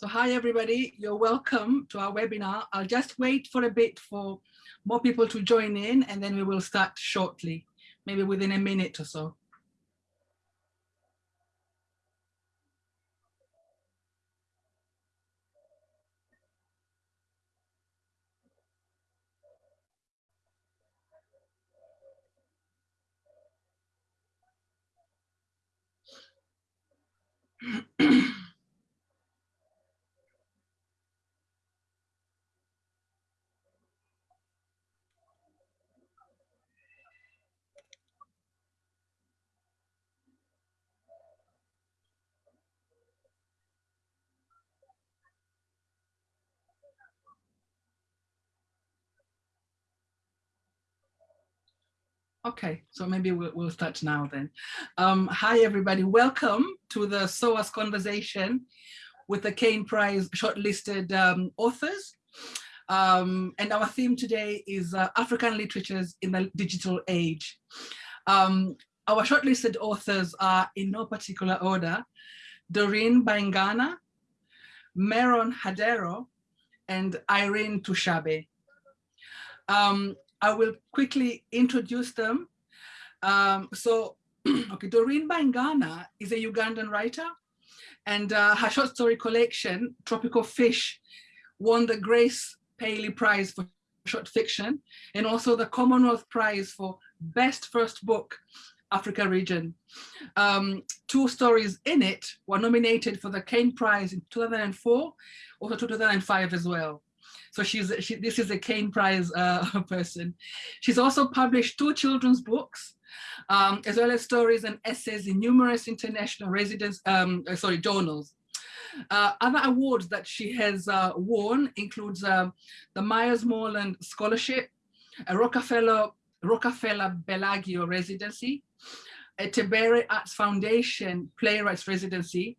So hi, everybody. You're welcome to our webinar. I'll just wait for a bit for more people to join in and then we will start shortly, maybe within a minute or so. Okay, so maybe we'll, we'll start now then. Um, hi, everybody. Welcome to the SOAS conversation with the Caine Prize shortlisted um, authors. Um, and our theme today is uh, African literatures in the digital age. Um, our shortlisted authors are in no particular order, Doreen Baingana, Meron Hadero, and Iryn Tushabe. Um, I will quickly introduce them. Um, so, okay, Doreen Baingana is a Ugandan writer and uh, her short story collection, Tropical Fish, won the Grace Paley Prize for short fiction and also the Commonwealth Prize for Best First Book Africa region. Um, two stories in it were nominated for the Caine Prize in 2004, also 2005 as well. So she's she, this is a Caine Prize uh, person. She's also published two children's books, um, as well as stories and essays in numerous international residence, um, uh, sorry, journals. Uh, other awards that she has uh, won includes um, the Myers Moreland Scholarship, a Rockefeller, Rockefeller Bellagio Residency, a Tebere Arts Foundation Playwrights Residency,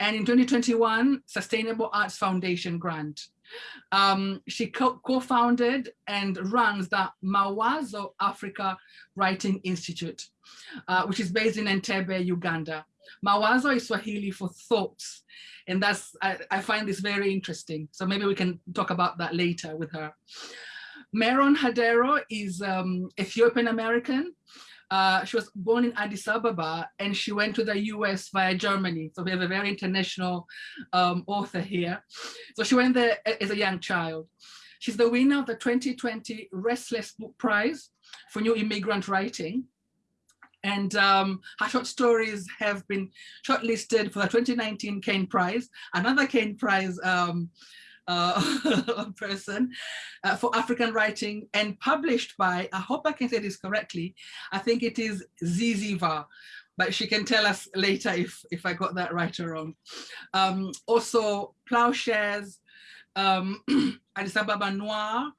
and in 2021, Sustainable Arts Foundation grant. Um, she co-founded and runs the Mawazo Africa Writing Institute, uh, which is based in Entebbe, Uganda. Mawazo is Swahili for thoughts. And that's, I, I find this very interesting. So maybe we can talk about that later with her. Meron Hadero is um, Ethiopian American. Uh, she was born in Addis Ababa and she went to the US via Germany. So we have a very international um, author here. So she went there as a young child. She's the winner of the 2020 Restless Book Prize for New Immigrant Writing. And um, her short stories have been shortlisted for the 2019 Caine Prize, another Caine Prize um, uh, person uh, for African writing and published by, I hope I can say this correctly, I think it is Zyzzyva, but she can tell us later if, if I got that right or wrong. Um, also Ploughshares, um, Addis Ababa Noir,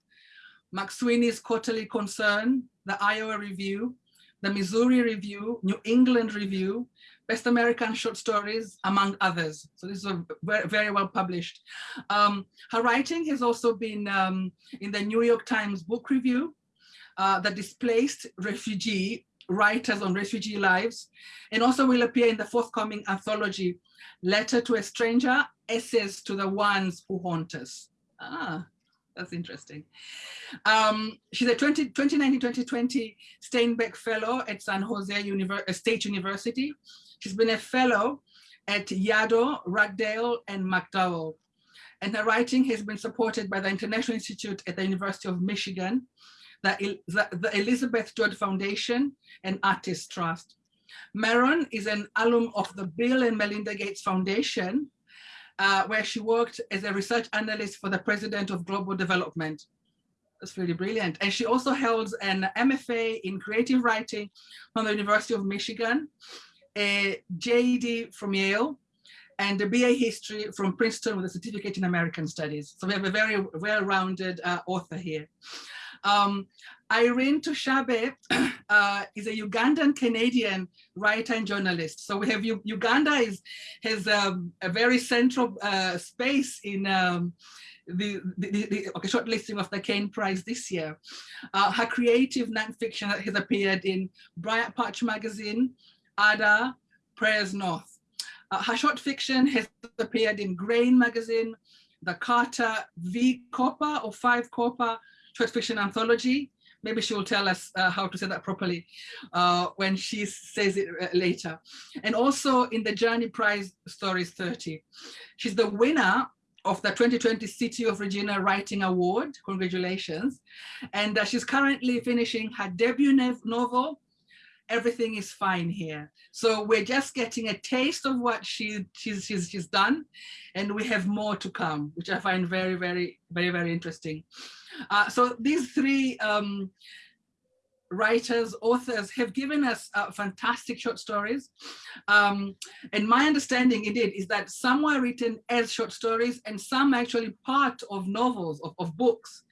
McSweeney's Quarterly Concern, the Iowa Review, the Missouri Review, New England Review, Best American Short Stories, among others. So this is very, well published. Um, her writing has also been um, in the New York Times Book Review, uh, The Displaced Refugee, Writers on Refugee Lives, and also will appear in the forthcoming anthology, Letter to a Stranger, Essays to the Ones Who Haunt Us. Ah, that's interesting. Um, she's a 2019-2020 Steinbeck Fellow at San Jose Univer State University. She's been a fellow at Yaddo, Ragdale, and MacDowell. And her writing has been supported by the International Institute at the University of Michigan, the, the, the Elizabeth George Foundation, and Artists Trust. Maron is an alum of the Bill and Melinda Gates Foundation, uh, where she worked as a research analyst for the President of Global Development. That's really brilliant. And she also held an MFA in creative writing from the University of Michigan a JD from Yale, and a BA history from Princeton with a certificate in American studies. So we have a very well-rounded uh, author here. Um, Iryn Tushabe uh, is a Ugandan Canadian writer and journalist. So we have U Uganda is has um, a very central uh, space in um, the, the, the okay, short listing of the Caine Prize this year. Uh, her creative nonfiction has appeared in Briarpatch magazine, Ada, Prairies North. Uh, her short fiction has appeared in Grain magazine, the Carter V Cooper or Five Copper short fiction anthology. Maybe she will tell us uh, how to say that properly uh, when she says it uh, later. And also in the Journey Prize Stories 30. She's the winner of the 2020 City of Regina Writing Award. Congratulations. And uh, she's currently finishing her debut novel, Everything is Fine Here. So we're just getting a taste of what she, she's, she's, she's done. And we have more to come, which I find very, very, very, very interesting. Uh, so these three um, writers, authors have given us uh, fantastic short stories. Um, and my understanding indeed is that some were written as short stories and some actually part of novels, of, of books.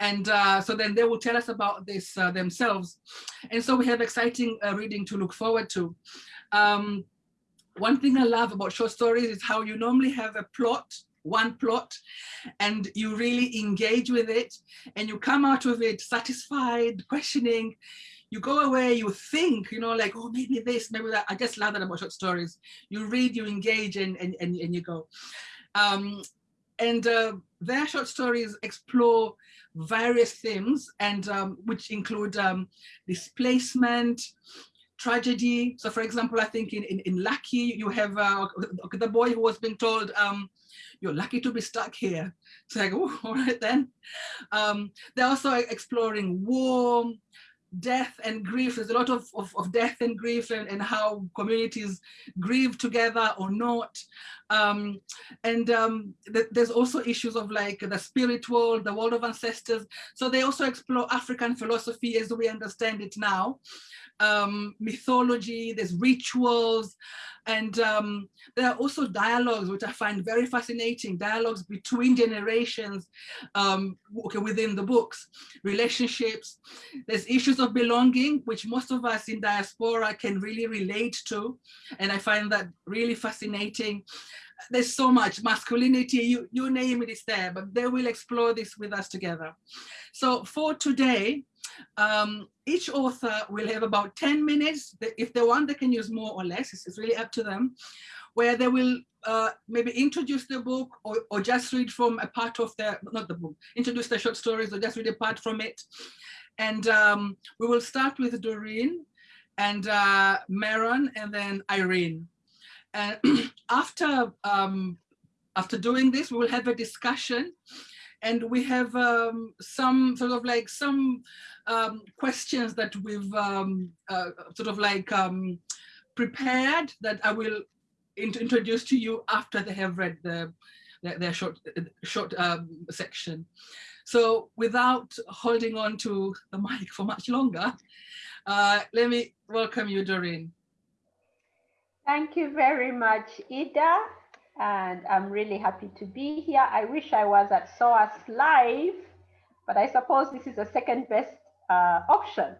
And uh, so then they will tell us about this uh, themselves. And so we have exciting uh, reading to look forward to. Um, one thing I love about short stories is how you normally have a plot one plot and you really engage with it and you come out of it satisfied, questioning, you go away, you think, you know, like, oh, maybe this, maybe that. I just love that about short stories. You read, you engage and, and, and, and you go. Um, and uh, their short stories explore various themes and um, which include um, displacement, tragedy. So for example, I think in, in, in Lucky, you have uh, the boy who was being told, um, you're lucky to be stuck here. It's like, oh, all right then. Um, they're also exploring war, death and grief. There's a lot of, of, of death and grief and, and, how communities grieve together or not. Um, and um, th there's also issues of like the spirit world, the world of ancestors. So they also explore African philosophy as we understand it now um, mythology, there's rituals, and um, there are also dialogues, which I find very fascinating, dialogues between generations um, within the books, relationships. There's issues of belonging, which most of us in diaspora can really relate to. And I find that really fascinating. There's so much masculinity, you, you name it, is there, but they will explore this with us together. So for today, um, each author will have about 10 minutes. If they want, they can use more or less. It's, really up to them, where they will uh, maybe introduce the book or, or just read from a part of the, not the book, introduce the short stories or just read a part from it. And um, we will start with Doreen and uh, Meron and then Iryn. And after, um, after doing this, we will have a discussion and we have um, some sort of like some um, questions that we've um, uh, sort of like um, prepared that I will int introduce to you after they have read the, their, their short, short um, section. So without holding on to the mic for much longer, uh, let me welcome you, Doreen. Thank you very much, Ida and I'm really happy to be here. I wish I was at SOAS live, but I suppose this is the second best uh, option.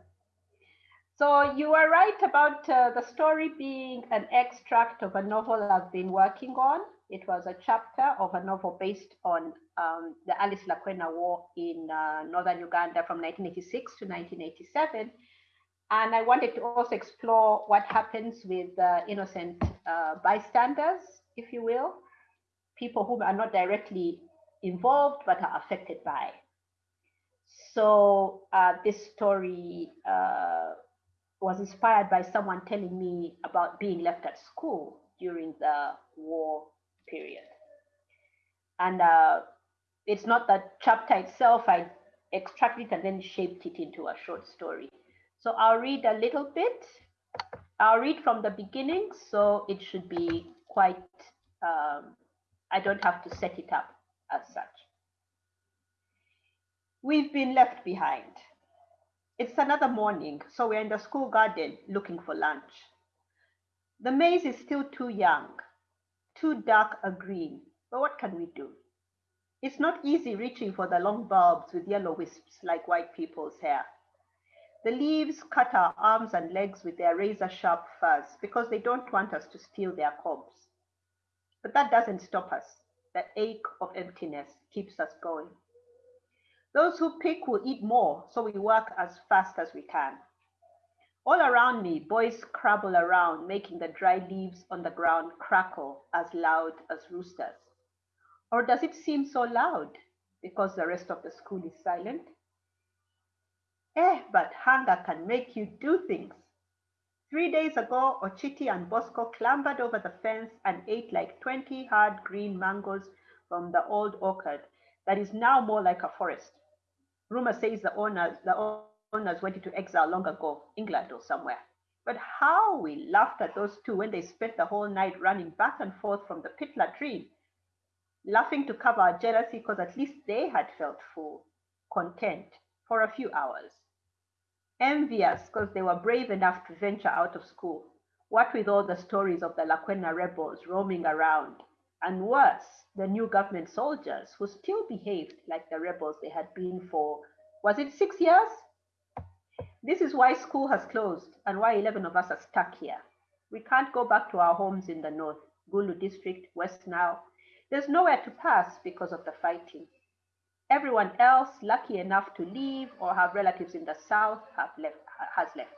So you are right about uh, the story being an extract of a novel I've been working on. It was a chapter of a novel based on um, the Alice Lakwena War in uh, northern Uganda from 1986 to 1987. And I wanted to also explore what happens with innocent uh, bystanders if you will, people who are not directly involved but are affected by. So uh, this story uh, was inspired by someone telling me about being left at school during the war period. And uh, it's not the chapter itself, I extracted it and then shaped it into a short story. So I'll read a little bit. I'll read from the beginning, so it should be quite, um, I don't have to set it up as such. We've been left behind. It's another morning, so we're in the school garden looking for lunch. The maize is still too young, too dark a green, but what can we do? It's not easy reaching for the long bulbs with yellow wisps like white people's hair. The leaves cut our arms and legs with their razor sharp fuzz because they don't want us to steal their cobs. But that doesn't stop us. The ache of emptiness keeps us going. Those who pick will eat more, so we work as fast as we can. All around me, boys scrabble around, making the dry leaves on the ground crackle as loud as roosters. Or does it seem so loud because the rest of the school is silent? Eh, but hunger can make you do things. Three days ago, Ochiti and Bosco clambered over the fence and ate like 20 hard green mangoes from the old orchard that is now more like a forest. Rumor says the owners, the owners went into exile long ago, England or somewhere. But how we laughed at those two when they spent the whole night running back and forth from the pit latrine, laughing to cover our jealousy because at least they had felt full, content for a few hours envious because they were brave enough to venture out of school. What with all the stories of the Lakwena rebels roaming around, and worse, the new government soldiers who still behaved like the rebels they had been for, was it six years? This is why school has closed and why 11 of us are stuck here. We can't go back to our homes in the north, Gulu district, West Nile. There's nowhere to pass because of the fighting. Everyone else lucky enough to leave or have relatives in the south have left, has left.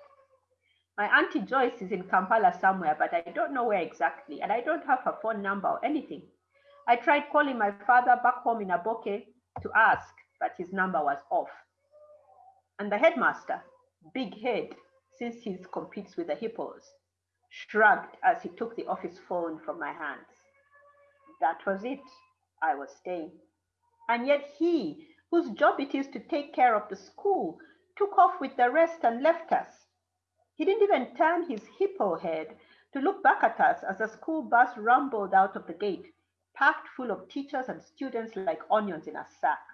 My auntie Joyce is in Kampala somewhere, but I don't know where exactly, and I don't have her phone number or anything. I tried calling my father back home in Aboke to ask, but his number was off. And the headmaster, big head, since he competes with the hippos, shrugged as he took the office phone from my hands. That was it. I was staying. And yet he, whose job it is to take care of the school, took off with the rest and left us. He didn't even turn his hippo head to look back at us as the school bus rumbled out of the gate, packed full of teachers and students like onions in a sack.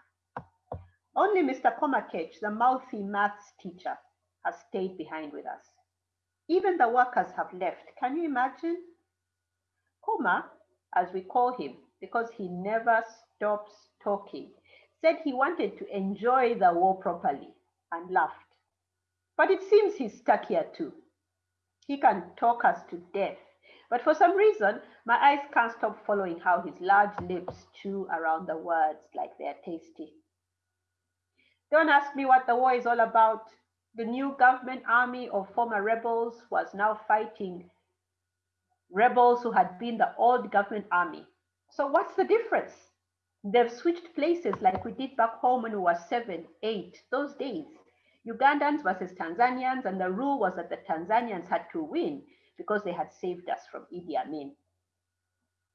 Only Mr. Komakech, the mouthy maths teacher, has stayed behind with us. Even the workers have left. Can you imagine? Koma, as we call him, because he never stops talking, said he wanted to enjoy the war properly and laughed. But it seems he's stuck here too. He can talk us to death, but for some reason, my eyes can't stop following how his large lips chew around the words like they're tasty. Don't ask me what the war is all about. The new government army of former rebels was now fighting rebels who had been the old government army. So what's the difference? They've switched places like we did back home when we were seven, eight, those days. Ugandans versus Tanzanians, and the rule was that the Tanzanians had to win because they had saved us from Idi Amin.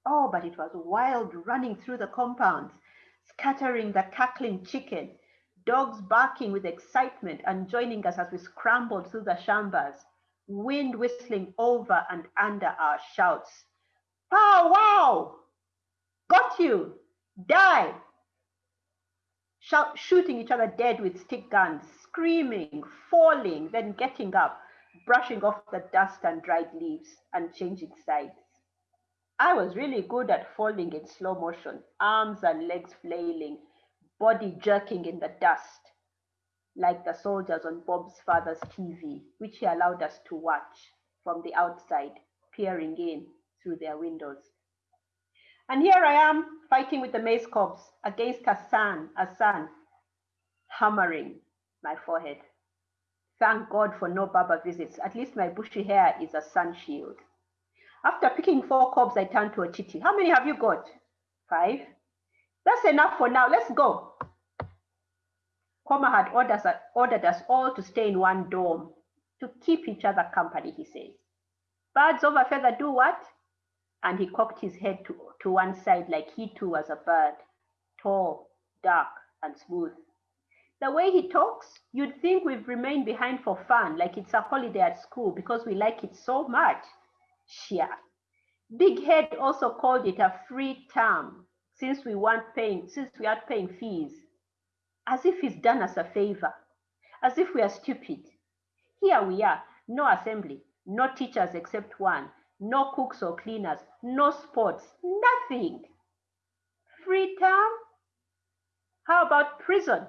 Oh, but it was wild running through the compounds, scattering the cackling chicken, dogs barking with excitement and joining us as we scrambled through the shambas, wind whistling over and under our shouts. Pow wow! Got you! Die! Shooting each other dead with stick guns, screaming, falling, then getting up, brushing off the dust and dried leaves, and changing sides. I was really good at falling in slow motion, arms and legs flailing, body jerking in the dust, like the soldiers on Bob's father's TV, which he allowed us to watch from the outside, peering in through their windows. And here I am fighting with the mace cobs against Hassan, Hassan, hammering my forehead. Thank God for no Baba visits. At least my bushy hair is a sun shield. After picking four cobs, I turned to Ochiti. How many have you got? Five. That's enough for now. Let's go. Koma had ordered, ordered us all to stay in one dorm to keep each other company, he says. Birds a feather do what? And he cocked his head to, to one side like he too was a bird, tall, dark, and smooth. The way he talks, you'd think we've remained behind for fun, like it's a holiday at school because we like it so much. Shia. Big Head also called it a free term since we weren't paying, since we aren't paying fees, as if he's done us a favor, as if we are stupid. Here we are, no assembly, no teachers except one, no cooks or cleaners, no sports, nothing. Free term? How about prison?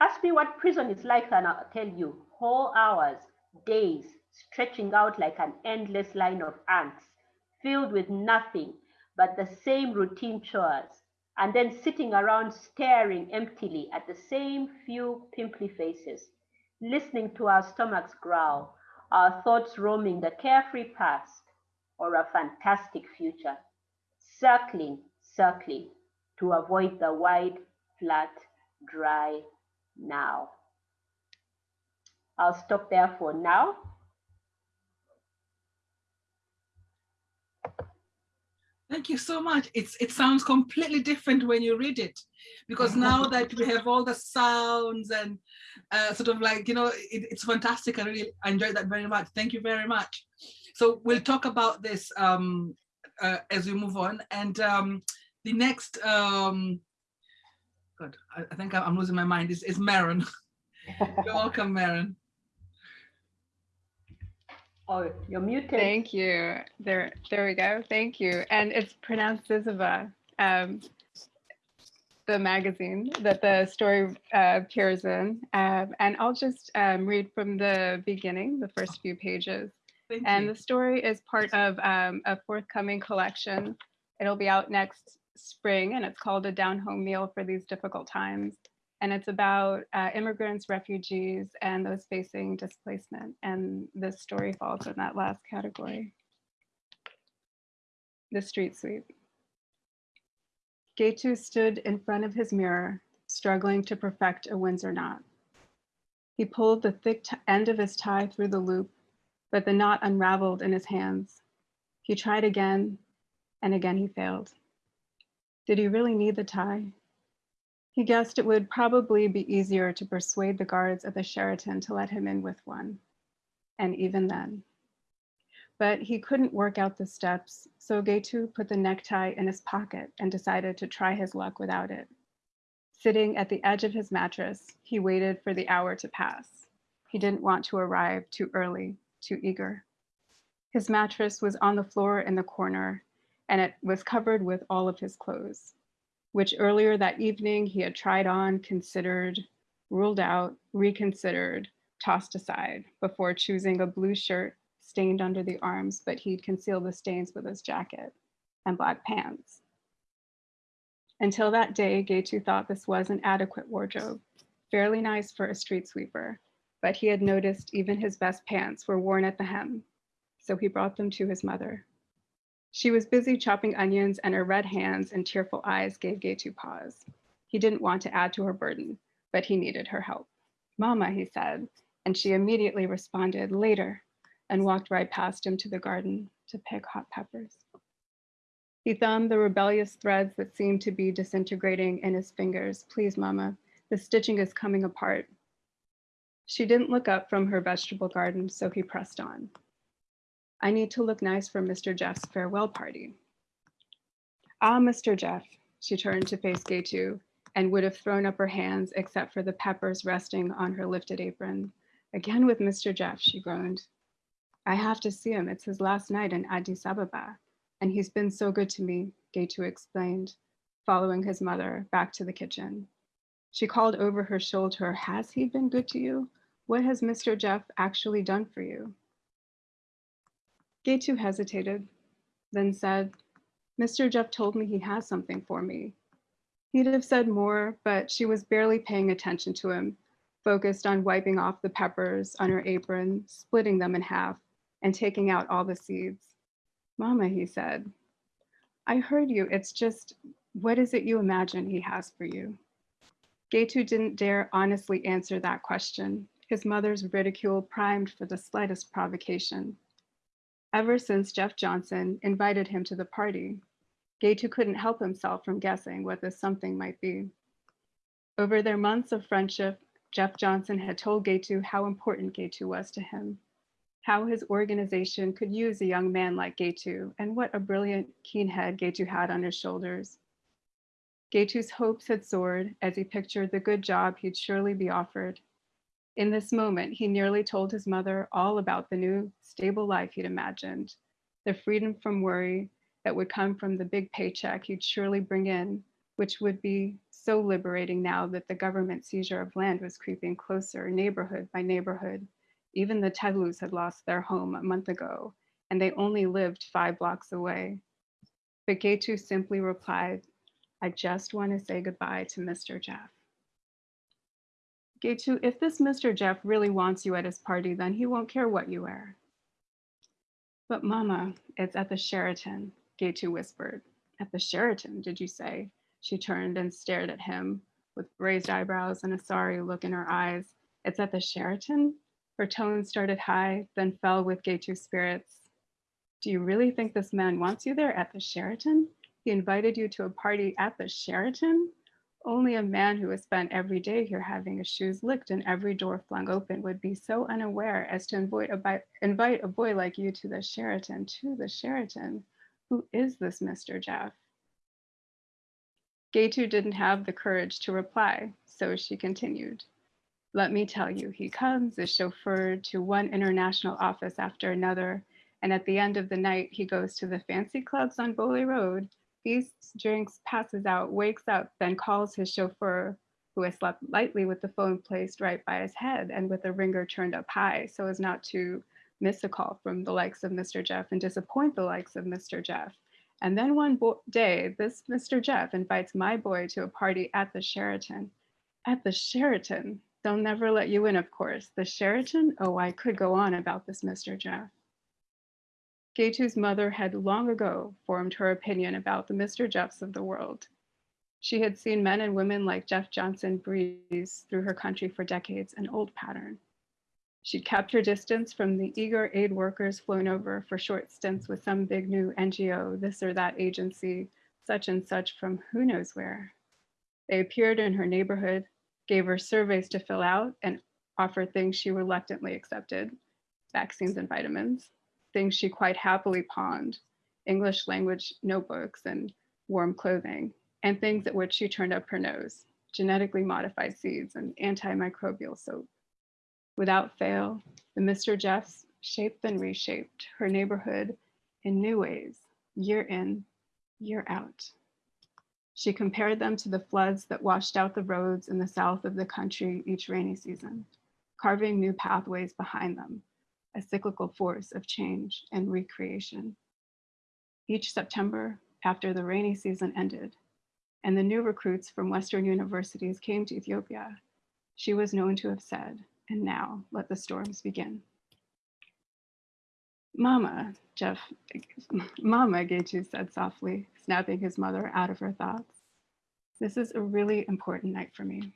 Ask me what prison is like and I'll tell you. Whole hours, days, stretching out like an endless line of ants, filled with nothing but the same routine chores, and then sitting around staring emptily at the same few pimply faces, listening to our stomachs growl, our thoughts roaming the carefree past or a fantastic future, circling, circling to avoid the wide, flat, dry now. I'll stop there for now. Thank you so much. It's it sounds completely different when you read it, because now that we have all the sounds and uh, sort of like you know, it, it's fantastic. I really enjoyed that very much. Thank you very much. So we'll talk about this um, uh, as we move on. And um, the next, um, God, I, I think I'm losing my mind. Is is Maron? You're welcome, Maron. Oh, you're muted. Thank you. There, there we go. Thank you. And it's pronounced Zyzzyva, um, the magazine that the story uh, appears in. Um, and I'll just um, read from the beginning, the first few pages. Thank And you. the story is part of um, a forthcoming collection. It'll be out next spring and it's called A Down Home Meal for These Difficult Times. And it's about uh, immigrants, refugees, and those facing displacement. And this story falls in that last category. The street sweep. Getu stood in front of his mirror, struggling to perfect a Windsor knot. He pulled the thick end of his tie through the loop, but the knot unraveled in his hands. He tried again, and again he failed. Did he really need the tie? He guessed it would probably be easier to persuade the guards at the Sheraton to let him in with one. And even then. But he couldn't work out the steps, so Getu put the necktie in his pocket and decided to try his luck without it. Sitting at the edge of his mattress, he waited for the hour to pass. He didn't want to arrive too early, too eager. His mattress was on the floor in the corner, and it was covered with all of his clothes which earlier that evening he had tried on, considered, ruled out, reconsidered, tossed aside before choosing a blue shirt stained under the arms, but he'd concealed the stains with his jacket and black pants. Until that day, Getu thought this was an adequate wardrobe, fairly nice for a street sweeper, but he had noticed even his best pants were worn at the hem, so he brought them to his mother. She was busy chopping onions, and her red hands and tearful eyes gave Getu pause. He didn't want to add to her burden, but he needed her help. Mama, he said, and she immediately responded, later, and walked right past him to the garden to pick hot peppers. He thumbed the rebellious threads that seemed to be disintegrating in his fingers. Please, Mama, the stitching is coming apart. She didn't look up from her vegetable garden, so he pressed on. I need to look nice for Mr. Jeff's farewell party. Ah, Mr. Jeff, she turned to face Getu and would have thrown up her hands except for the peppers resting on her lifted apron. Again with Mr. Jeff, she groaned. I have to see him. It's his last night in Addis Ababa, and he's been so good to me, Getu explained, following his mother back to the kitchen. She called over her shoulder, Has he been good to you? What has Mr. Jeff actually done for you? Getu hesitated, then said, Mr. Jeff told me he has something for me. He'd have said more, but she was barely paying attention to him, focused on wiping off the peppers on her apron, splitting them in half, and taking out all the seeds. Mama, he said, I heard you. It's just, what is it you imagine he has for you? Getu didn't dare honestly answer that question. His mother's ridicule primed for the slightest provocation. Ever since Jeff Johnson invited him to the party, Getu couldn't help himself from guessing what this something might be. Over their months of friendship, Jeff Johnson had told Getu how important Getu was to him, how his organization could use a young man like Getu, and what a brilliant, keen head Gaitu had on his shoulders. Getu's hopes had soared as he pictured the good job he'd surely be offered. In this moment, he nearly told his mother all about the new, stable life he'd imagined, the freedom from worry that would come from the big paycheck he'd surely bring in, which would be so liberating now that the government seizure of land was creeping closer, neighborhood by neighborhood. Even the Teglus had lost their home a month ago, and they only lived five blocks away. But Getu simply replied, I just want to say goodbye to Mr. Jeff. Getu, if this Mr. Jeff really wants you at his party, then he won't care what you wear. But mama, it's at the Sheraton, Getu whispered. At the Sheraton, did you say? She turned and stared at him with raised eyebrows and a sorry look in her eyes. It's at the Sheraton? Her tone started high, then fell with Getu spirits. Do you really think this man wants you there at the Sheraton? He invited you to a party at the Sheraton? Only a man who has spent every day here having his shoes licked and every door flung open would be so unaware as to invite a, invite a boy like you to the Sheraton, to the Sheraton. Who is this Mr. Jeff? Getu didn't have the courage to reply, so she continued. Let me tell you, he comes, is chauffeured to one international office after another, and at the end of the night, he goes to the fancy clubs on Bole Road, feasts, drinks, passes out, wakes up, then calls his chauffeur, who has slept lightly with the phone placed right by his head and with the ringer turned up high so as not to miss a call from the likes of Mr. Jeff and disappoint the likes of Mr. Jeff. And then one day, this Mr. Jeff invites my boy to a party at the Sheraton. At the Sheraton, they'll never let you in, of course. The Sheraton? Oh, I could go on about this Mr. Jeff. Getu's mother had long ago formed her opinion about the Mr. Jeffs of the world. She had seen men and women like Jeff Johnson breeze through her country for decades, an old pattern. She'd kept her distance from the eager aid workers flown over for short stints with some big new NGO, this or that agency, such and such from who knows where. They appeared in her neighborhood, gave her surveys to fill out, and offered things she reluctantly accepted, vaccines and vitamins things she quite happily pawned, English language notebooks and warm clothing, and things at which she turned up her nose, genetically modified seeds and antimicrobial soap. Without fail, the Mr. Jeffs shaped and reshaped her neighborhood in new ways, year in, year out. She compared them to the floods that washed out the roads in the south of the country each rainy season, carving new pathways behind them a cyclical force of change and recreation. Each September, after the rainy season ended, and the new recruits from Western universities came to Ethiopia, she was known to have said, and now let the storms begin. Mama, Jeff, Mama, Getu said softly, snapping his mother out of her thoughts. This is a really important night for me.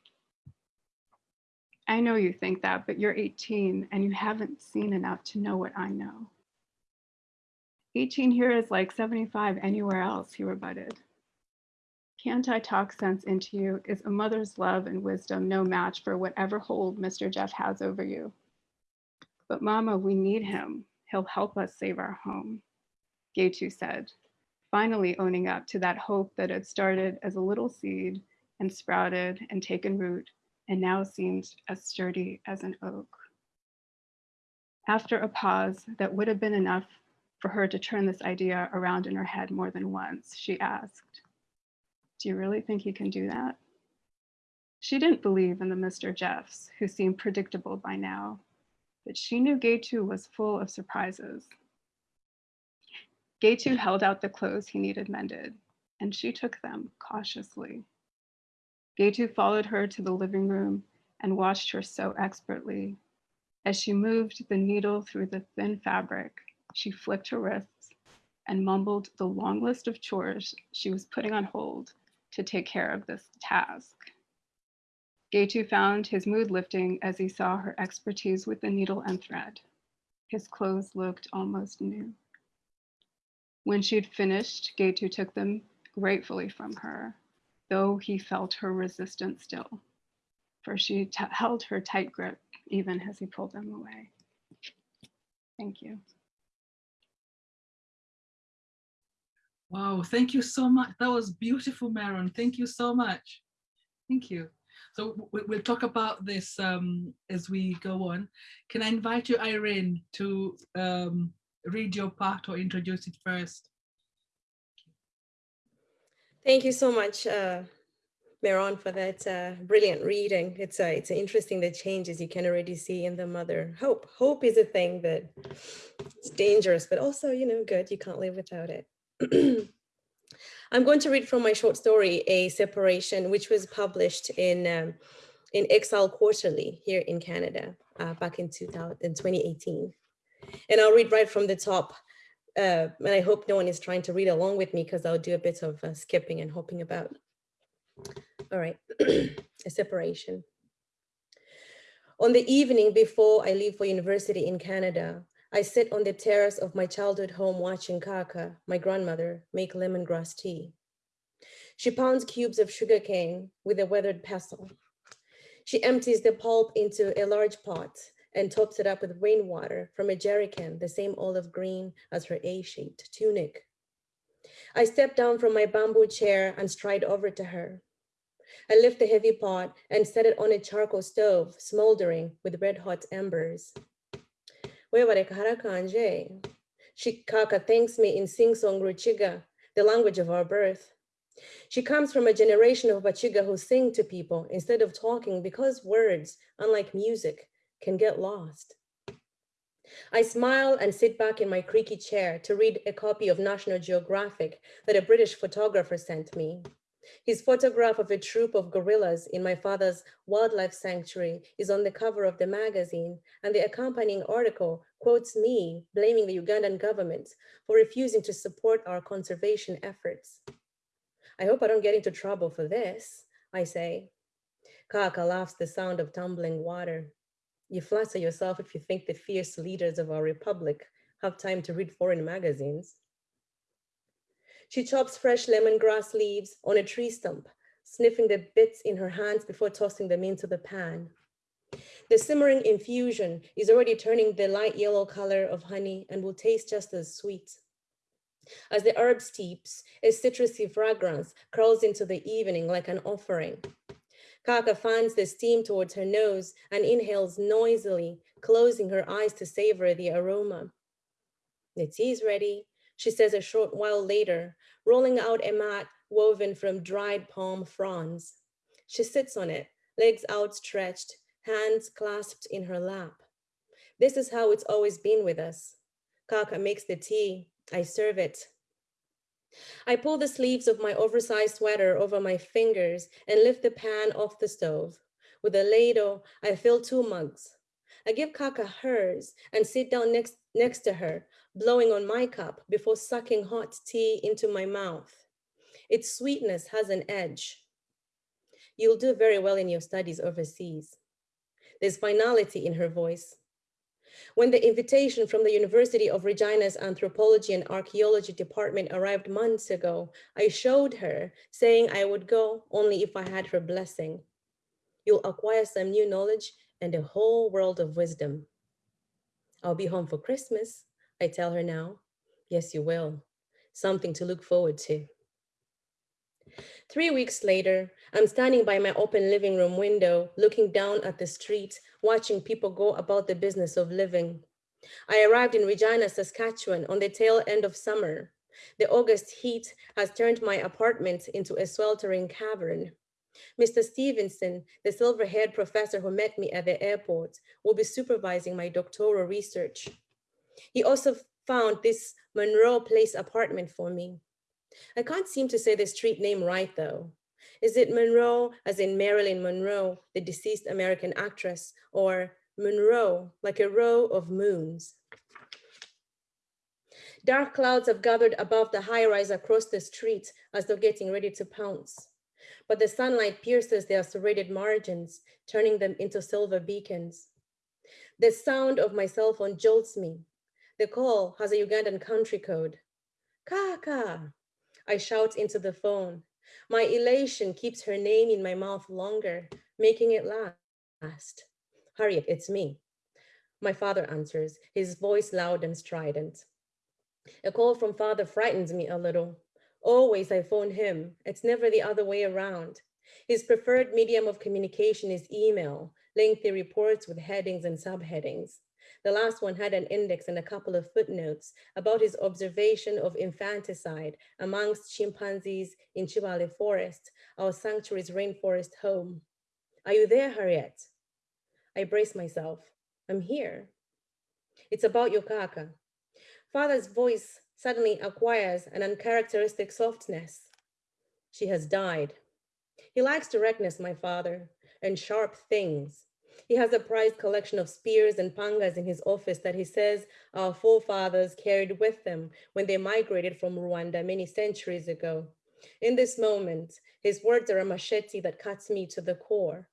I know you think that, but you're 18 and you haven't seen enough to know what I know. 18 here is like 75 anywhere else, he rebutted. Can't I talk sense into you? Is a mother's love and wisdom no match for whatever hold Mr. Jeff has over you? But mama, we need him. He'll help us save our home, Getu said, finally owning up to that hope that had started as a little seed and sprouted and taken root and now seemed as sturdy as an oak. After a pause that would have been enough for her to turn this idea around in her head more than once, she asked, do you really think he can do that? She didn't believe in the Mr. Jeffs, who seemed predictable by now, but she knew Getu was full of surprises. Getu held out the clothes he needed mended, and she took them cautiously. Getu followed her to the living room and watched her sew expertly. As she moved the needle through the thin fabric, she flicked her wrists and mumbled the long list of chores she was putting on hold to take care of this task. Getu found his mood lifting as he saw her expertise with the needle and thread. His clothes looked almost new. When she'd finished, Getu took them gratefully from her though he felt her resistance still, for she held her tight grip even as he pulled them away. Thank you. Wow, thank you so much. That was beautiful, Maron. Thank you so much. Thank you. So we'll talk about this um, as we go on. Can I invite you, Iryn, to um, read your part or introduce it first? Thank you so much, uh, Meron, for that uh, brilliant reading. It's uh, it's interesting the changes you can already see in the mother. Hope hope is a thing that it's dangerous, but also you know good. You can't live without it. I'm going to read from my short story, A Separation, which was published in um, in Exile Quarterly here in Canada uh, back in, 2000, in 2018. And I'll read right from the top. Uh, and I hope no one is trying to read along with me because I'll do a bit of uh, skipping and hopping about. All right, a separation. On the evening before I leave for university in Canada, I sit on the terrace of my childhood home watching Kaka, my grandmother, make lemongrass tea. She pounds cubes of sugarcane with a weathered pestle. She empties the pulp into a large pot and tops it up with rainwater from a jerry can, the same olive green as her A-shaped tunic. I step down from my bamboo chair and stride over to her. I lift the heavy pot and set it on a charcoal stove, smoldering with red hot embers. Shikaka thanks me in sing-song Ruchiga, the language of our birth. She comes from a generation of Bachiga who sing to people instead of talking because words, unlike music, can get lost. I smile and sit back in my creaky chair to read a copy of National Geographic that a British photographer sent me. His photograph of a troop of gorillas in my father's wildlife sanctuary is on the cover of the magazine, and the accompanying article quotes me blaming the Ugandan government for refusing to support our conservation efforts. I hope I don't get into trouble for this, I say. Kaka laughs the sound of tumbling water. You flatter yourself if you think the fierce leaders of our republic have time to read foreign magazines. She chops fresh lemongrass leaves on a tree stump, sniffing the bits in her hands before tossing them into the pan. The simmering infusion is already turning the light yellow color of honey and will taste just as sweet. As the herb steeps, a citrusy fragrance curls into the evening like an offering. Kaka fans the steam towards her nose and inhales noisily, closing her eyes to savor the aroma. The tea's ready, she says a short while later, rolling out a mat woven from dried palm fronds. She sits on it, legs outstretched, hands clasped in her lap. This is how it's always been with us. Kaka makes the tea, I serve it. I pull the sleeves of my oversized sweater over my fingers and lift the pan off the stove. With a ladle, I fill two mugs. I give Kaka hers and sit down next, next to her, blowing on my cup before sucking hot tea into my mouth. Its sweetness has an edge. You'll do very well in your studies overseas. There's finality in her voice. When the invitation from the University of Regina's Anthropology and Archaeology Department arrived months ago, I showed her, saying I would go only if I had her blessing. You'll acquire some new knowledge and a whole world of wisdom. I'll be home for Christmas, I tell her now. Yes, you will. Something to look forward to. Three weeks later, I'm standing by my open living room window, looking down at the street, watching people go about the business of living. I arrived in Regina, Saskatchewan on the tail end of summer. The August heat has turned my apartment into a sweltering cavern. Mr. Stevenson, the silver-haired professor who met me at the airport, will be supervising my doctoral research. He also found this Monroe Place apartment for me. I can't seem to say the street name right though. Is it Monroe, as in Marilyn Monroe, the deceased American actress, or Monroe, like a row of moons? Dark clouds have gathered above the high rise across the street as though getting ready to pounce. But the sunlight pierces their serrated margins, turning them into silver beacons. The sound of my cell phone jolts me. The call has a Ugandan country code. Kaka, I shout into the phone. My elation keeps her name in my mouth longer, making it last. Harriet, it's me. My father answers, his voice loud and strident. A call from father frightens me a little. Always I phone him. It's never the other way around. His preferred medium of communication is email, lengthy reports with headings and subheadings. The last one had an index and a couple of footnotes about his observation of infanticide amongst chimpanzees in Chivale Forest, our sanctuary's rainforest home. Are you there, Harriet? I brace myself. I'm here. It's about Yokaka. Father's voice suddenly acquires an uncharacteristic softness. She has died. He likes directness, my father. and sharp things. He has a prized collection of spears and pangas in his office that he says our forefathers carried with them when they migrated from Rwanda many centuries ago. In this moment, his words are a machete that cuts me to the core.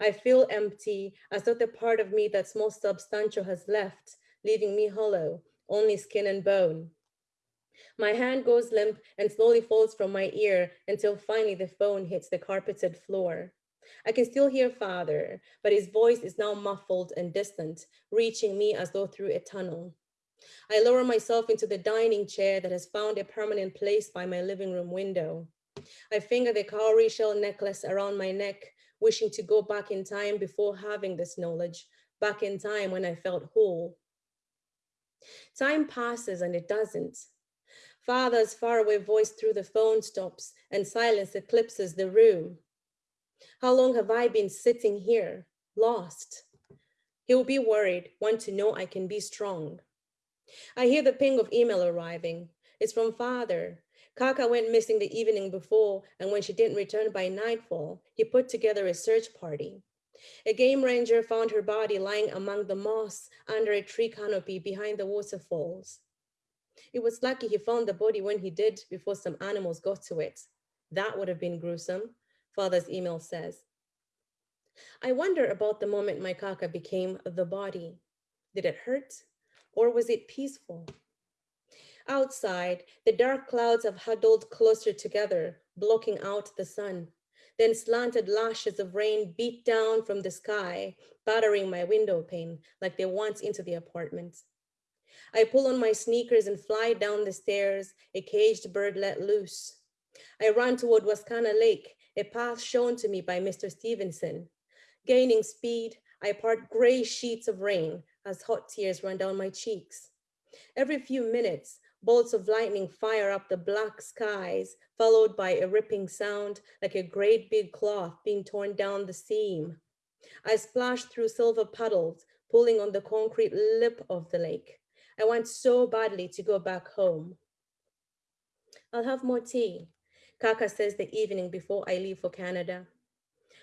I feel empty, as though the part of me that's most substantial has left, leaving me hollow, only skin and bone. My hand goes limp and slowly falls from my ear until finally the phone hits the carpeted floor. I can still hear father, but his voice is now muffled and distant, reaching me as though through a tunnel. I lower myself into the dining chair that has found a permanent place by my living room window. I finger the cowrie shell necklace around my neck, wishing to go back in time before having this knowledge, back in time when I felt whole. Time passes and it doesn't. Father's faraway voice through the phone stops and silence eclipses the room. How long have I been sitting here, lost? He'll be worried, want to know I can be strong. I hear the ping of email arriving. It's from father. Kaka went missing the evening before, and when she didn't return by nightfall, he put together a search party. A game ranger found her body lying among the moss under a tree canopy behind the waterfalls. It was lucky he found the body when he did before some animals got to it. That would have been gruesome, father's email says. I wonder about the moment my kaka became the body. Did it hurt or was it peaceful? Outside, the dark clouds have huddled closer together, blocking out the sun. Then slanted lashes of rain beat down from the sky, battering my window pane like they once into the apartment. I pull on my sneakers and fly down the stairs, a caged bird let loose. I run toward Wascana Lake, a path shown to me by Mr. Stevenson. Gaining speed, I part gray sheets of rain as hot tears run down my cheeks. Every few minutes, bolts of lightning fire up the black skies, followed by a ripping sound like a great big cloth being torn down the seam. I splash through silver puddles, pulling on the concrete lip of the lake. I want so badly to go back home. I'll have more tea, Kaka says the evening before I leave for Canada.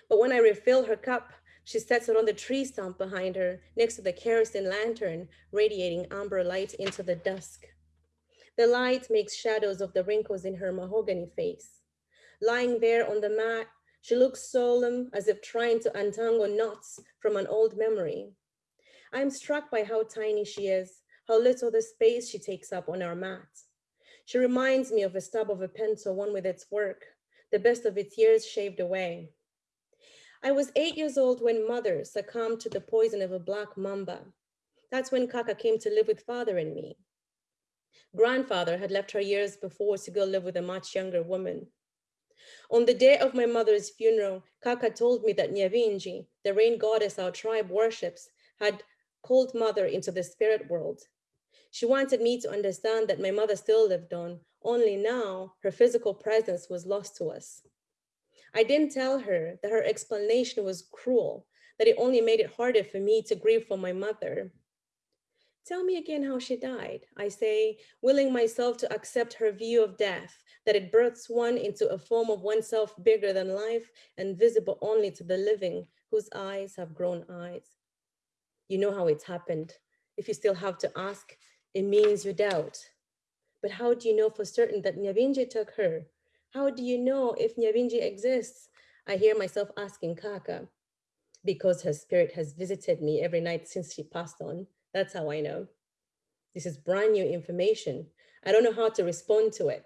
But when I refill her cup, she sets it on the tree stump behind her, next to the kerosene lantern, radiating amber light into the dusk. The light makes shadows of the wrinkles in her mahogany face. Lying there on the mat, she looks solemn, as if trying to untangle knots from an old memory. I'm struck by how tiny she is, how little the space she takes up on our mat. She reminds me of a stub of a pencil, one with its work, the best of its years shaved away. I was eight years old when mother succumbed to the poison of a black mamba. That's when Kaka came to live with father and me. Grandfather had left her years before to go live with a much younger woman. On the day of my mother's funeral, Kaka told me that Nyavinji, the rain goddess our tribe worships, had called mother into the spirit world. She wanted me to understand that my mother still lived on, only now her physical presence was lost to us. I didn't tell her that her explanation was cruel, that it only made it harder for me to grieve for my mother. Tell me again how she died, I say, willing myself to accept her view of death, that it births one into a form of oneself bigger than life and visible only to the living whose eyes have grown eyes. You know how it's happened. If you still have to ask, it means you doubt. But how do you know for certain that Nyavinji took her? How do you know if Nyavinji exists? I hear myself asking Kaka, because her spirit has visited me every night since she passed on. That's how I know. This is brand new information. I don't know how to respond to it.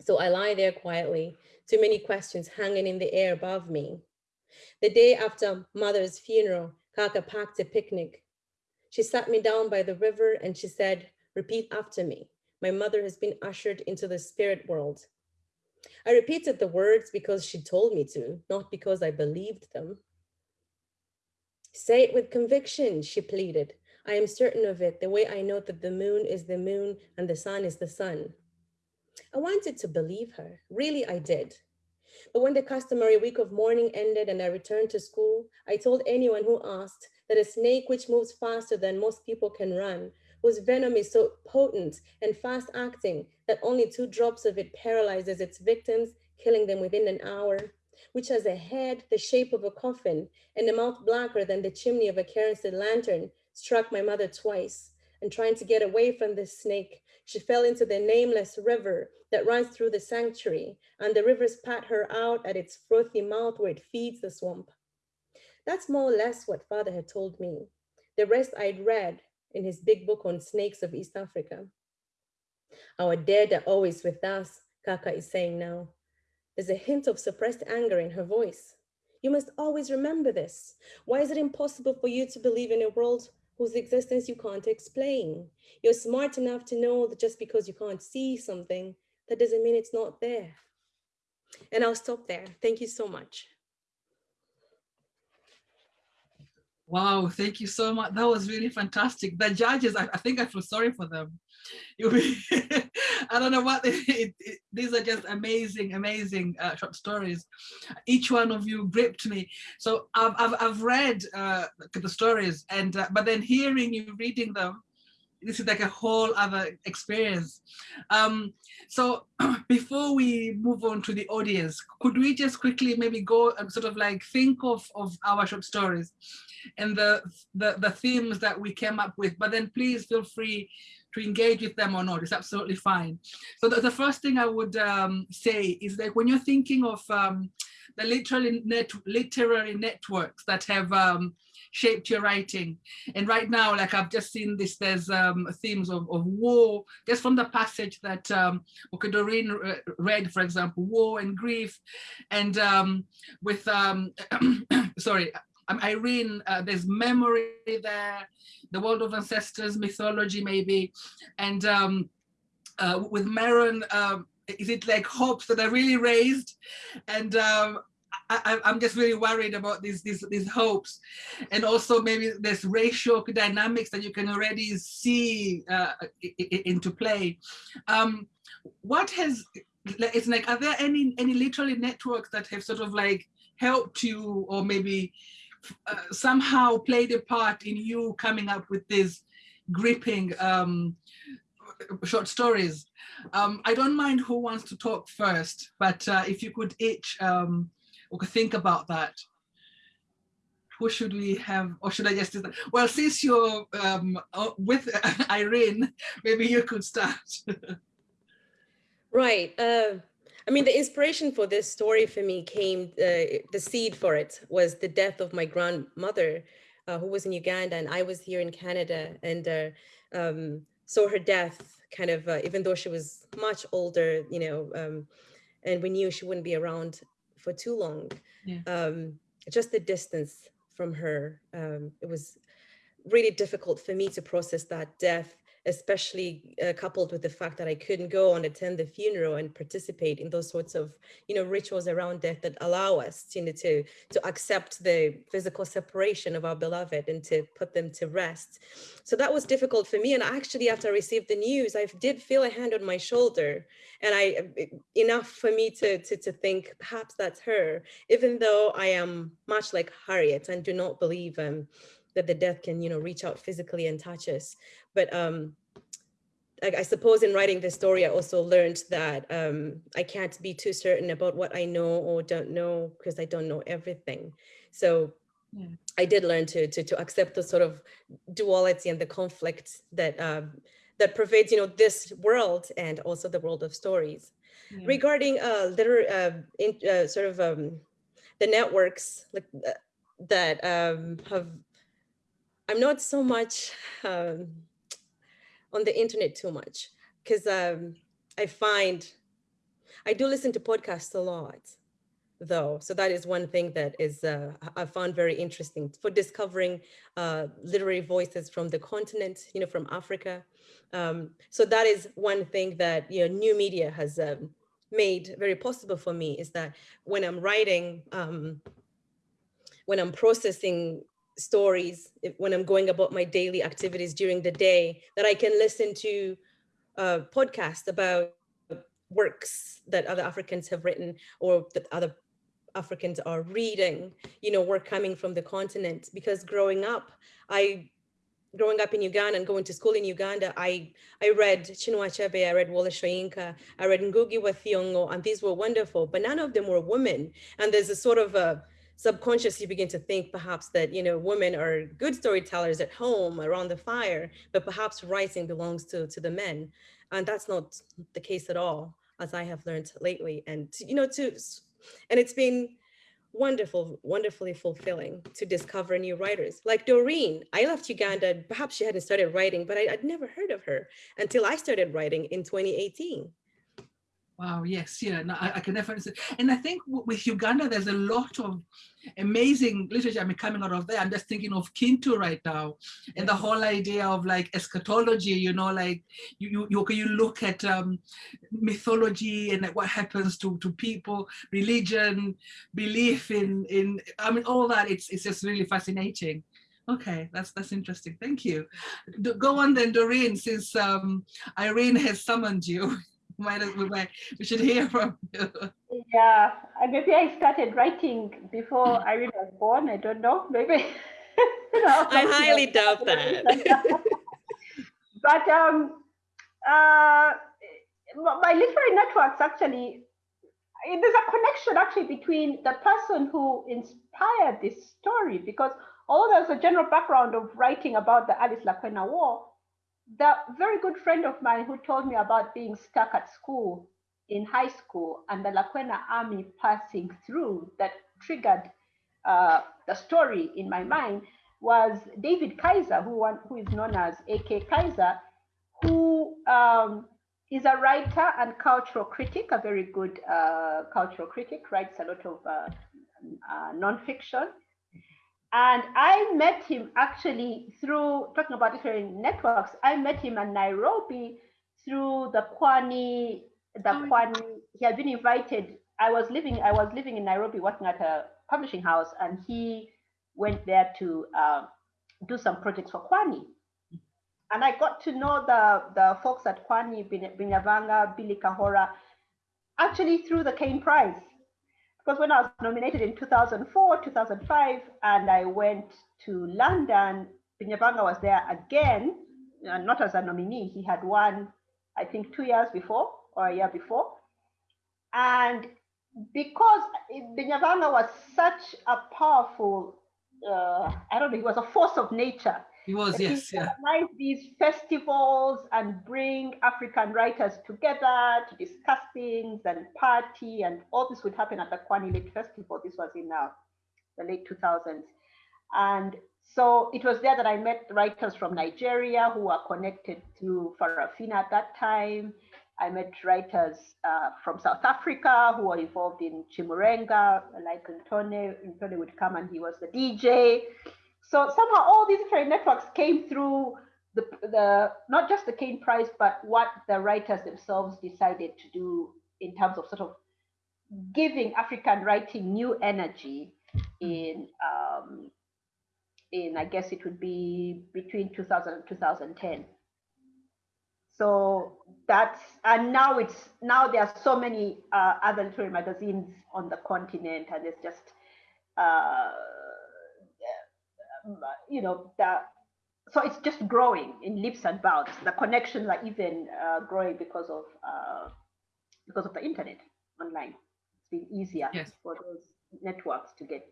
So I lie there quietly, too many questions hanging in the air above me. The day after mother's funeral, Kaka packed a picnic. She sat me down by the river and she said, repeat after me. My mother has been ushered into the spirit world. I repeated the words because she told me to, not because I believed them. Say it with conviction, she pleaded. I am certain of it, the way I know that the moon is the moon and the sun is the sun. I wanted to believe her, really I did. But when the customary week of mourning ended and I returned to school, I told anyone who asked that a snake which moves faster than most people can run, whose venom is so potent and fast acting that only two drops of it paralyzes its victims, killing them within an hour, which has a head the shape of a coffin and a mouth blacker than the chimney of a kerosene lantern, struck my mother twice. And trying to get away from the snake, she fell into the nameless river that runs through the sanctuary, and the river spat her out at its frothy mouth where it feeds the swamp. That's more or less what father had told me. The rest I'd read in his big book on snakes of East Africa. Our dead are always with us, Kaka is saying now. There's a hint of suppressed anger in her voice. You must always remember this. Why is it impossible for you to believe in a world whose existence you can't explain? You're smart enough to know that just because you can't see something, that doesn't mean it's not there. And I'll stop there. Thank you so much. Wow, thank you so much. That was really fantastic. The judges, I, I think I feel sorry for them. I don't know what, they, it, it, these are just amazing, amazing uh, short stories. Each one of you gripped me. So I've, I've, I've read uh, the stories, and uh, but then hearing you reading them, this is like a whole other experience. Um, so before we move on to the audience, could we just quickly maybe go and sort of like think of, of our short stories and the, the, the themes that we came up with, but then please feel free to engage with them or not, it's absolutely fine. So the, the first thing I would um, say is like when you're thinking of um, the literary, net, literary networks that have um, shaped your writing. And right now, like I've just seen this, there's um, themes of, of war, just from the passage that um, Doreen read, for example, war and grief. And um, with, um, sorry, um, Iryn, uh, there's memory there, the world of ancestors, mythology maybe. And um, uh, with Meron, um, is it like hopes that are really raised? And um, I, am just really worried about these, these, these hopes. And also maybe there's racial dynamics that you can already see uh, into play. Um, what has, it's like, are there any, any literally networks that have sort of like helped you or maybe uh, somehow played a part in you coming up with this gripping um, short stories. Um, I don't mind who wants to talk first, but uh, if you could each um, think about that. Who should we have, or should I just? Well, since you're um, uh, with Iryn, maybe you could start. right. Uh, I mean, the inspiration for this story for me came, uh, the seed for it was the death of my grandmother, uh, who was in Uganda, and I was here in Canada, and uh, um, saw her death kind of, uh, even though she was much older, you know, um, and we knew she wouldn't be around for too long. Yeah. Um, just the distance from her, um, it was really difficult for me to process that death especially uh, coupled with the fact that I couldn't go and attend the funeral and participate in those sorts of, you know, rituals around death that allow us, you know, to, to accept the physical separation of our beloved and to put them to rest. So that was difficult for me. And actually, after I received the news, I did feel a hand on my shoulder and I, enough for me to, to, to think perhaps that's her, even though I am much like Harriet and do not believe um, that the death can, you know, reach out physically and touch us. But um, I, I suppose in writing this story, I also learned that um, I can't be too certain about what I know or don't know because I don't know everything. So yeah. I did learn to, to, to accept the sort of duality and the conflict that um, that pervades, you know, this world and also the world of stories. Yeah. Regarding uh, liter uh, in, uh, sort of um, the networks like uh, that um, have I'm not so much um, on the internet too much because um, I find I do listen to podcasts a lot though. So that is one thing that is uh, I found very interesting for discovering uh, literary voices from the continent, you know, from Africa. Um, so that is one thing that, you know, new media has um, made very possible for me is that when I'm writing, um, when I'm processing stories when I'm going about my daily activities during the day, that I can listen to uh, a podcast about works that other Africans have written or that other Africans are reading, you know, work coming from the continent. Because growing up, I growing up in Uganda and going to school in Uganda, I I read Chinua Achebe, I read Wole Soyinka, I read Ngugi wa Thiong'o, and these were wonderful, but none of them were women. And there's a sort of a subconscious, you begin to think perhaps that, you know, women are good storytellers at home around the fire, but perhaps writing belongs to, to the men. And that's not the case at all, as I have learned lately. And, you know, to, and it's been, wonderful, wonderfully fulfilling to discover new writers. Like Doreen, I left Uganda, perhaps she hadn't started writing, but I, would never heard of her until I started writing in 2018. Wow, yes, yeah, no, I, I, can definitely say. And I think with Uganda, there's a lot of amazing literature I mean, coming out of there. I'm just thinking of Kintu right now and the whole idea of like eschatology, you know, like you you, you look at um, mythology and like what happens to, to people, religion, belief in, in, I mean, all that, it's, it's just really fascinating. Okay, that's that's interesting. Thank you. Go on then, Doreen, since um, Iryn has summoned you. might we, might, we should hear from you. Yeah, and maybe I started writing before Iryn was born. I don't know. Maybe. you know, I highly doubt that. but um, uh, my literary networks actually, there's a connection actually between the person who inspired this story because although there's a general background of writing about the Alice Lakwena War, the very good friend of mine who told me about being stuck at school in high school and the Lakwena army passing through that triggered uh, the story in my mind was David Kaiza, who, who is known as AK Kaiza, who um, is a writer and cultural critic, a very good uh, cultural critic, writes a lot of uh, uh nonfiction. And I met him actually through talking about different networks. I met him in Nairobi through the Kwani, the oh. Kwani. He had been invited. I was living, I was living in Nairobi working at a publishing house, and he went there to uh, do some projects for Kwani. And I got to know the, the folks at Kwani, Binyavanga, Billy Kahora, actually through the Caine Prize because when I was nominated in 2004, 2005, and I went to London, Binyavanga was there again, uh, not as a nominee. He had won, I think, two years before or a year before. And because Binyavanga was such a powerful, uh, I don't know, he was a force of nature. He was, yes, yeah. Organize these festivals and bring African writers together to discuss things and party, and all this would happen at the Kwani Lit Festival. This was in uh, the late 2000s. And so it was there that I met writers from Nigeria who were connected to Farafina at that time. I met writers uh, from South Africa who were involved in Chimurenga, like Ntone. Ntone would come and he was the DJ. So somehow all these different networks came through the, the not just the Caine Prize, but what the writers themselves decided to do in terms of sort of giving African writing new energy in um, in I guess it would be between 2000 and 2010. So that's and now it's now there are so many uh, other literary magazines on the continent, and it's just uh, you know, the, so it's just growing in leaps and bounds. The connections are even uh, growing because of uh, because of the internet online. It's been easier yes. for those networks to get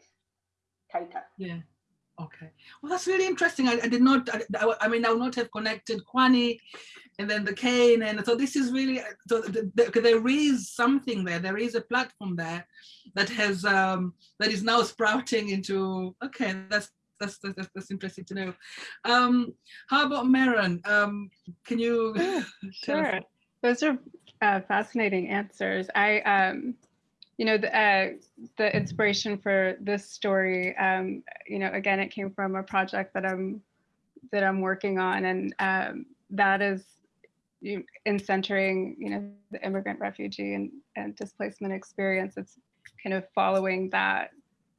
tighter. Yeah. Okay. Well, that's really interesting. I, I did not. I, I, mean, I would not have connected Kwani, and then the Caine, and so this is really. So the, the, there is something there. There is a platform there that has um, that is now sprouting into. Okay, that's that's, that's, that's interesting to know. Um, how about Meron? Um, can you? Yeah, sure. Those are uh, fascinating answers. I, um, you know, the, uh, the inspiration for this story, um, you know, again, it came from a project that I'm that I'm working on, and um, that is in centering, you know, the immigrant, refugee, and, and displacement experience. It's kind of following that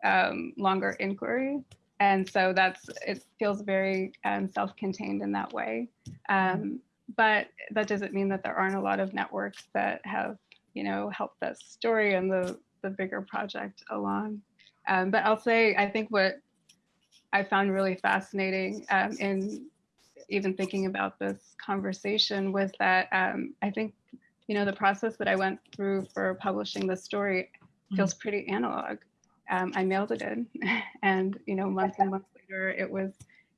um, longer inquiry and so that's it feels very um, self-contained in that way. Um, but that doesn't mean that there aren't a lot of networks that have you know helped that story and the the bigger project along. Um, but i'll say i think what i found really fascinating um, in even thinking about this conversation was that um, I think, you know, the process that I went through for publishing the story feels pretty analog. Um, I mailed it in and, you know, months and months later it was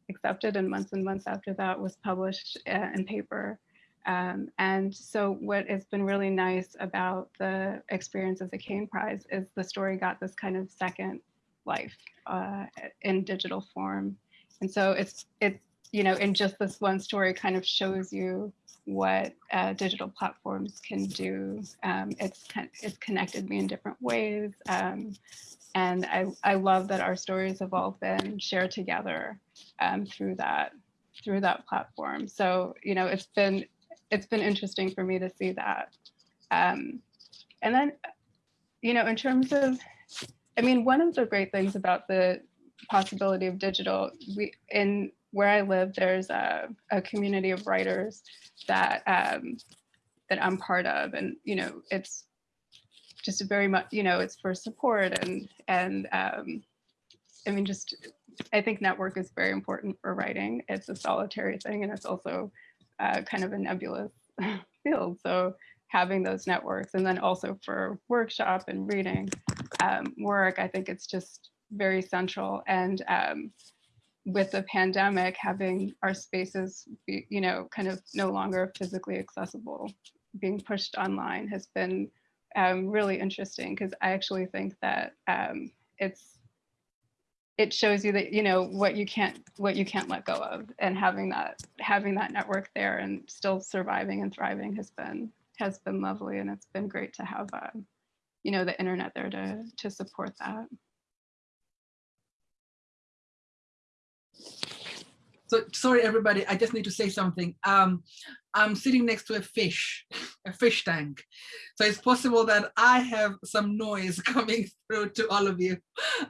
accepted and months and months after that was published uh, in paper. Um, and so what has been really nice about the experience of the Caine Prize is the story got this kind of second life uh, in digital form. And so it's, it's, you know, in just this one story kind of shows you what uh, digital platforms can do. Um, it's, it's connected me in different ways. Um, and I, I love that our stories have all been shared together um, through that through that platform. So, you know, it's been it's been interesting for me to see that. Um, and then, you know, in terms of, I mean, one of the great things about the possibility of digital, we in where I live, there's a, a community of writers that um, that I'm part of, and you know, it's just a very much, you know, it's for support and and um, I mean, just I think network is very important for writing. It's a solitary thing, and it's also uh, kind of a nebulous field. So having those networks and then also for workshop and reading um, work, I think it's just very central. And um, with the pandemic, having our spaces, be, you know, kind of no longer physically accessible, being pushed online has been um, really interesting because I actually think that um, it's it shows you that you know what you can't what you can't let go of and having that having that network there and still surviving and thriving has been has been lovely and it's been great to have um, you know the internet there to to support that So sorry, everybody, I just need to say something. Um, I'm sitting next to a fish, a fish tank. So it's possible that I have some noise coming through to all of you.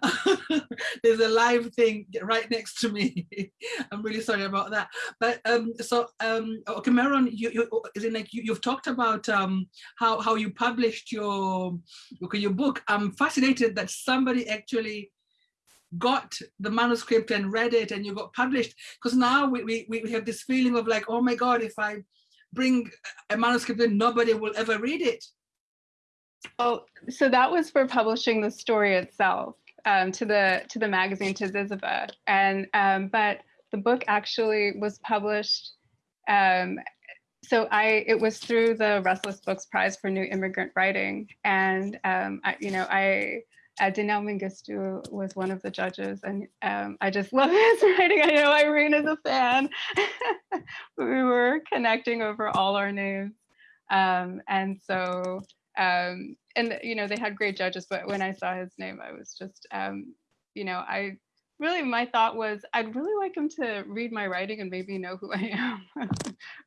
There's a live thing right next to me. I'm really sorry about that. But um, so, um, okay, Meron, you, you, is it like you, you've talked about um, how, how you published your, okay, your book. I'm fascinated that somebody actually got the manuscript and read it and you got published. Because now we, we, we have this feeling of like oh my god if i bring a manuscript and nobody will ever read it. Oh so that was for publishing the story itself um, to the to the magazine to Zyzzyva. and um, but the book actually was published um, so I it was through the Restless Books Prize for New Immigrant Writing. And um, I, you know I uh, Dinaw Mengestu was one of the judges and um, I just love his writing. I know Iryn is a fan. we were connecting over all our names. Um, and so, um, and you know, they had great judges, but when I saw his name, I was just, um, you know, I really, my thought was, I'd really like him to read my writing and maybe know who I am.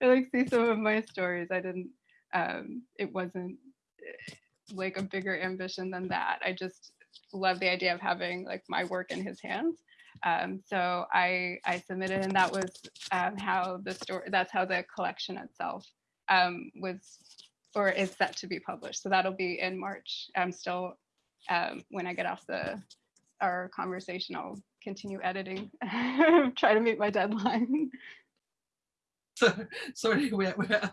I like see some of my stories. I didn't, um, it wasn't eh, like a bigger ambition than that. I just love the idea of having like my work in his hands. Um, so I, I submitted and that was um, how the story, that's how the collection itself um, was or is set to be published. So that'll be in March. I'm still, um, when I get off the our conversation, I'll continue editing, try to meet my deadline. So, sorry, we're, we're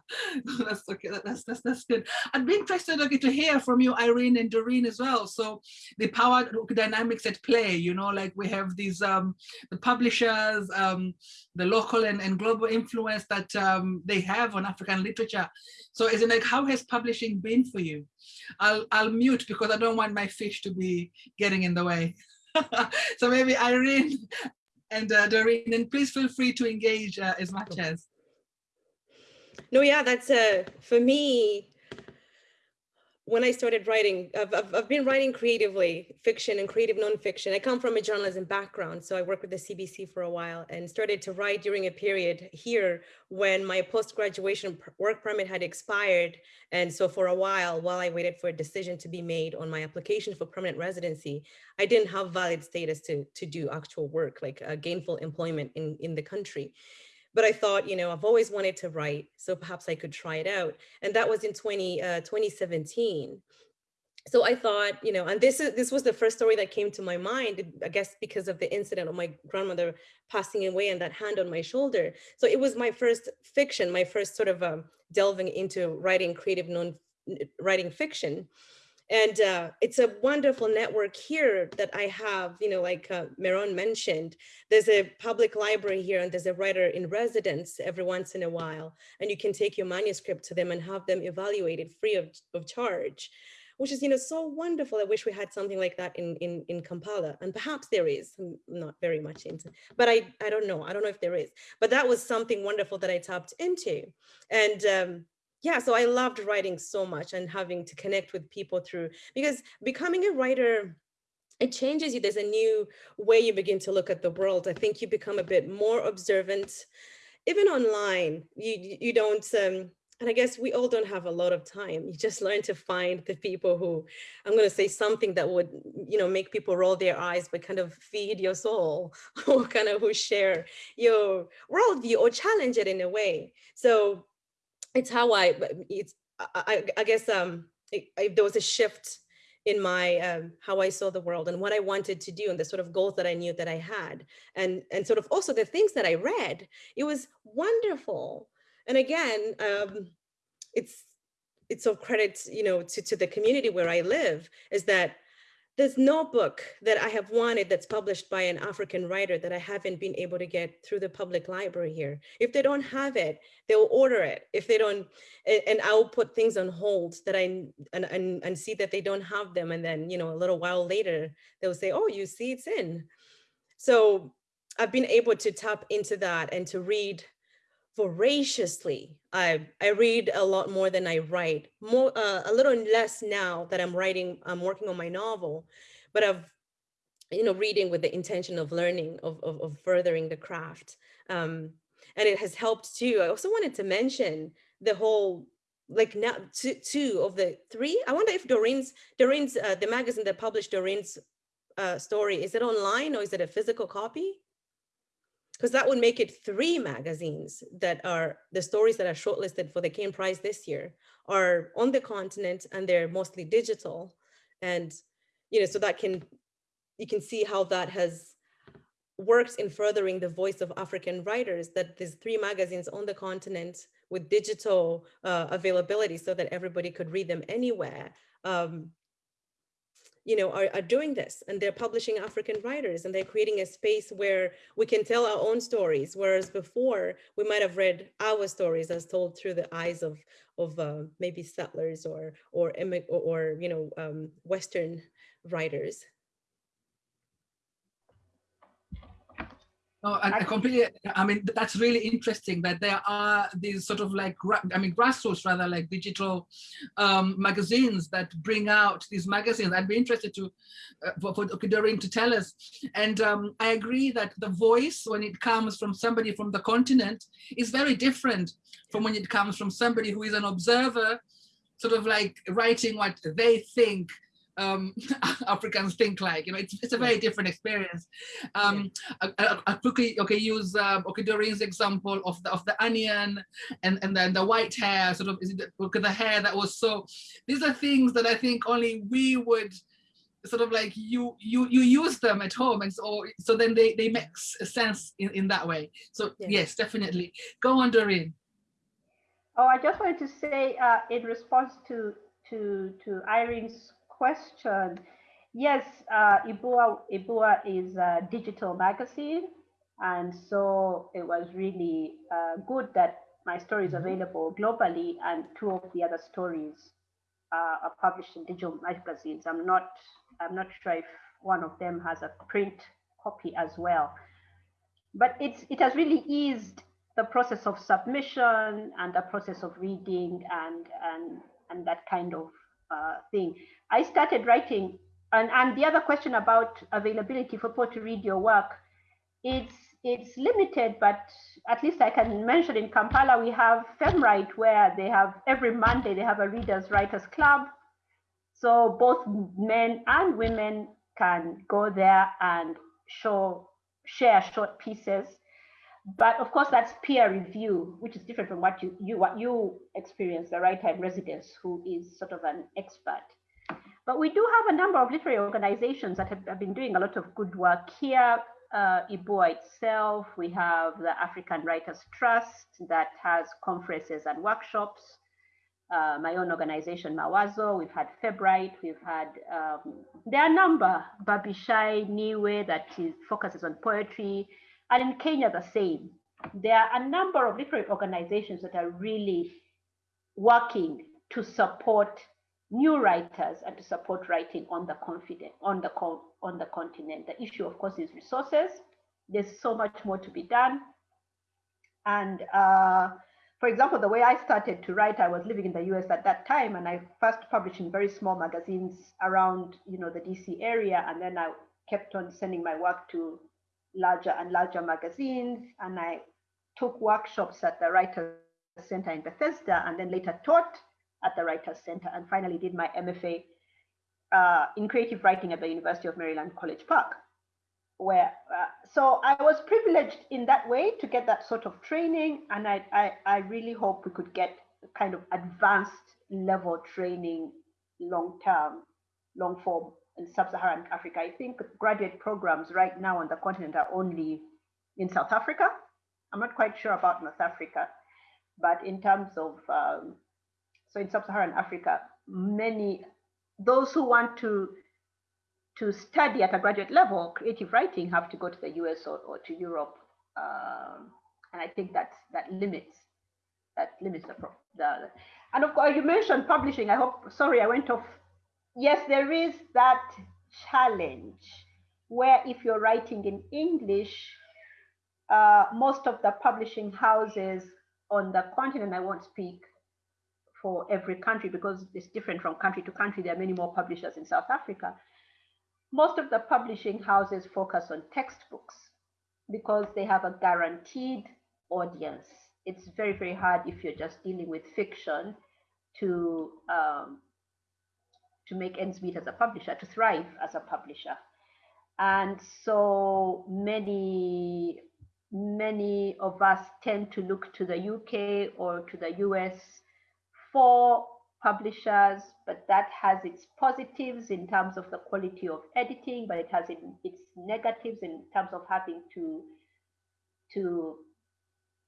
that's okay. That's that's that's good. I'd be interested okay, to hear from you, Iryn and Doreen as well. So the power dynamics at play. You know, like we have these um, the publishers, um, the local and, and global influence that um, they have on African literature. So, is it like how has publishing been for you? I'll I'll mute because I don't want my fish to be getting in the way. so maybe Iryn and uh, Doreen, and please feel free to engage uh, as much as. No, yeah, that's uh, for me. When I started writing, I've, I've, I've, been writing creatively, fiction and creative nonfiction. I come from a journalism background, so I worked with the CBC for a while and started to write during a period here when my post-graduation work permit had expired. And so for a while, while I waited for a decision to be made on my application for permanent residency, I didn't have valid status to, to do actual work, like uh, gainful employment in, in the country but I thought, you know, I've always wanted to write, so perhaps I could try it out. And that was in 20, uh, 2017. so I thought, you know, and this is this was the first story that came to my mind, I guess because of the incident of my grandmother passing away and that hand on my shoulder. So it was my first fiction, my first sort of um, delving into writing creative non writing fiction. And uh, it's a wonderful network here that I have, you know, like uh, Meron mentioned, there's a public library here and there's a writer in residence every once in a while, and you can take your manuscript to them and have them evaluated free of, of charge which is, you know, so wonderful. I wish we had something like that in, in, in Kampala and perhaps there is, I'm not very much into, but I, I don't know. I don't know if there is, but that was something wonderful that I tapped into. And um, yeah, so I loved writing so much and having to connect with people through, because becoming a writer, it changes you. There's a new way you begin to look at the world. I think you become a bit more observant, even online. You you don't um, and I guess we all don't have a lot of time. You just learn to find the people who, I'm going to say something that would, you know, make people roll their eyes, but kind of feed your soul or kind of who share your worldview or challenge it in a way. So it's how I, it's, I, I guess um, it, I, there was a shift in my um, how I saw the world and what I wanted to do and the sort of goals that I knew that I had and and sort of also the things that I read. It was wonderful and again, um, it's it's of credit, you know, to, to the community where I live is that there's no book that I have wanted that's published by an African writer that I haven't been able to get through the public library here. If they don't have it, they'll order it. If they don't, and I'll put things on hold that I, and, and, and see that they don't have them. And then, you know, a little while later, they'll say, oh, you see it's in. So I've been able to tap into that and to read voraciously. I, I read a lot more than I write, more uh, a little less now that I'm writing, I'm working on my novel, but I've, you know, reading with the intention of learning, of, of, of furthering the craft. Um, and it has helped too. I also wanted to mention the whole, like now two, two of the three, I wonder if Doreen's, Doreen's, uh, the magazine that published Doreen's uh, story, is it online or is it a physical copy? Because that would make it three magazines that are the stories that are shortlisted for the Caine Prize this year are on the continent and they're mostly digital. And, you know, so that can, you can see how that has worked in furthering the voice of African writers that there's three magazines on the continent with digital uh, availability so that everybody could read them anywhere. Um, you know, are, are doing this and they're publishing African writers and they're creating a space where we can tell our own stories. Whereas before we might have read our stories as told through the eyes of, of uh, maybe settlers or, or, or, or you know, um, Western writers. No, I, I, completely, I mean, that's really interesting that there are these sort of like, I mean, grassroots rather like digital um, magazines that bring out these magazines. I'd be interested to, uh, for, for Doreen to tell us. And um, I agree that the voice, when it comes from somebody from the continent, is very different from when it comes from somebody who is an observer, sort of like writing what they think um, Africans think like. You know, it's, it's a very different experience. Um, yeah. I, I, quickly okay use um, okay Doreen's example of the of the onion and and then the white hair sort of is it the, the hair that was so. These are things that I think only we would sort of like you you you use them at home and so so then they they make sense in in that way. So yeah. yes, definitely. Go on, Doreen. Oh, I just wanted to say uh, in response to to to Iryn's question. Yes, uh, Ibua, Ibua is a digital magazine. And so it was really uh, good that my story is mm-hmm. available globally and two of the other stories uh, are published in digital magazines. I'm not, I'm not sure if one of them has a print copy as well. But it's, it has really eased the process of submission and the process of reading and, and, and that kind of uh, thing. I started writing, and, and the other question about availability for people to read your work, it's it's limited, but at least I can mention in Kampala we have FemWrite where they have every Monday they have a readers writers club. So both men and women can go there and show share short pieces but of course, that's peer review, which is different from what you, you what you experience, the right in residence who is sort of an expert. But we do have a number of literary organizations that have, have been doing a lot of good work here. Uh, Ibua itself, we have the African Writers Trust that has conferences and workshops. Uh, my own organization, Mawazo, we've had FemWrite, we've had, um, there are a number, Babishai, Niwe, that is, focuses on poetry, and in Kenya, the same. There are a number of different organizations that are really working to support new writers and to support writing on the confident on the on the continent. The issue, of course, is resources. There's so much more to be done. And uh, for example, the way I started to write, I was living in the US at that time, and I first published in very small magazines around, you know, the DC area, and then I kept on sending my work to larger and larger magazines, and I took workshops at the Writers Center in Bethesda, and then later taught at the Writers Center, and finally did my MFA uh, in creative writing at the University of Maryland College Park. Where uh, so I was privileged in that way to get that sort of training, and I, I I really hope we could get kind of advanced level training long term, long form in sub-Saharan Africa. I think graduate programs right now on the continent are only in South Africa. I'm not quite sure about North Africa, but in terms of um, so in sub-Saharan Africa, many those who want to to study at a graduate level creative writing have to go to the US or, or to Europe, um, and I think that's that limits that limits the, the and of course you mentioned publishing. I hope sorry I went off. Yes, there is that challenge where if you're writing in English, uh, most of the publishing houses on the continent, I won't speak for every country because it's different from country to country. There are many more publishers in South Africa. Most of the publishing houses focus on textbooks because they have a guaranteed audience. It's very, very hard if you're just dealing with fiction to um, to make ends meet as a publisher, to thrive as a publisher. And so many, many of us tend to look to the UK or to the US for publishers, but that has its positives in terms of the quality of editing, but it has its negatives in terms of having to to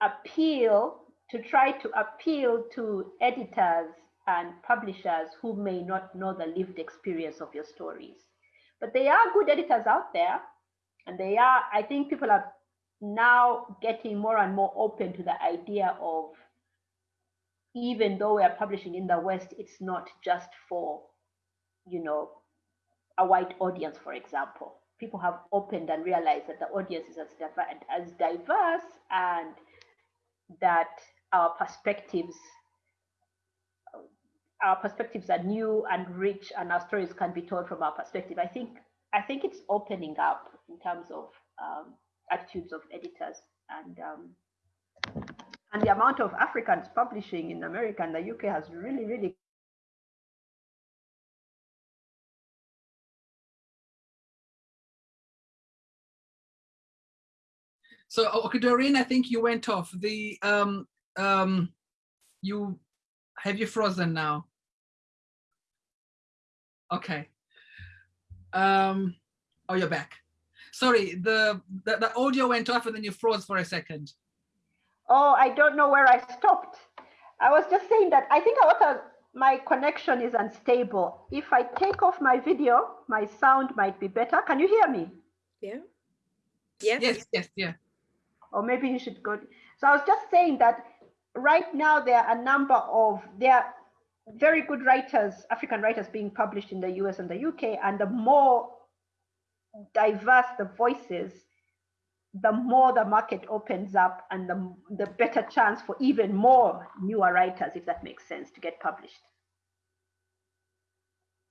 appeal to try to appeal to editors and publishers who may not know the lived experience of your stories. But there are good editors out there, and they are, I think people are now getting more and more open to the idea of even though we are publishing in the West, it's not just for, you know, a white audience, for example. People have opened and realized that the audience is as, as diverse and that our perspectives our perspectives are new and rich and our stories can be told from our perspective. I think I think it's opening up in terms of um, attitudes of editors and um, and the amount of Africans publishing in America and the UK has really, really So, okay, Doreen, I think you went off. The um, um, you have you frozen now? Okay. Um, oh, you're back. Sorry, the, the the audio went off and then you froze for a second. Oh, I don't know where I stopped. I was just saying that I think what my connection is unstable. If I take off my video, my sound might be better. Can you hear me? Yeah. Yes. Yes. Yes. Yeah. Or maybe you should go. So I was just saying that right now there are a number of there are very good writers, African writers being published in the US and the UK, and the more diverse the voices, the more the market opens up and the, the better chance for even more newer writers, if that makes sense, to get published.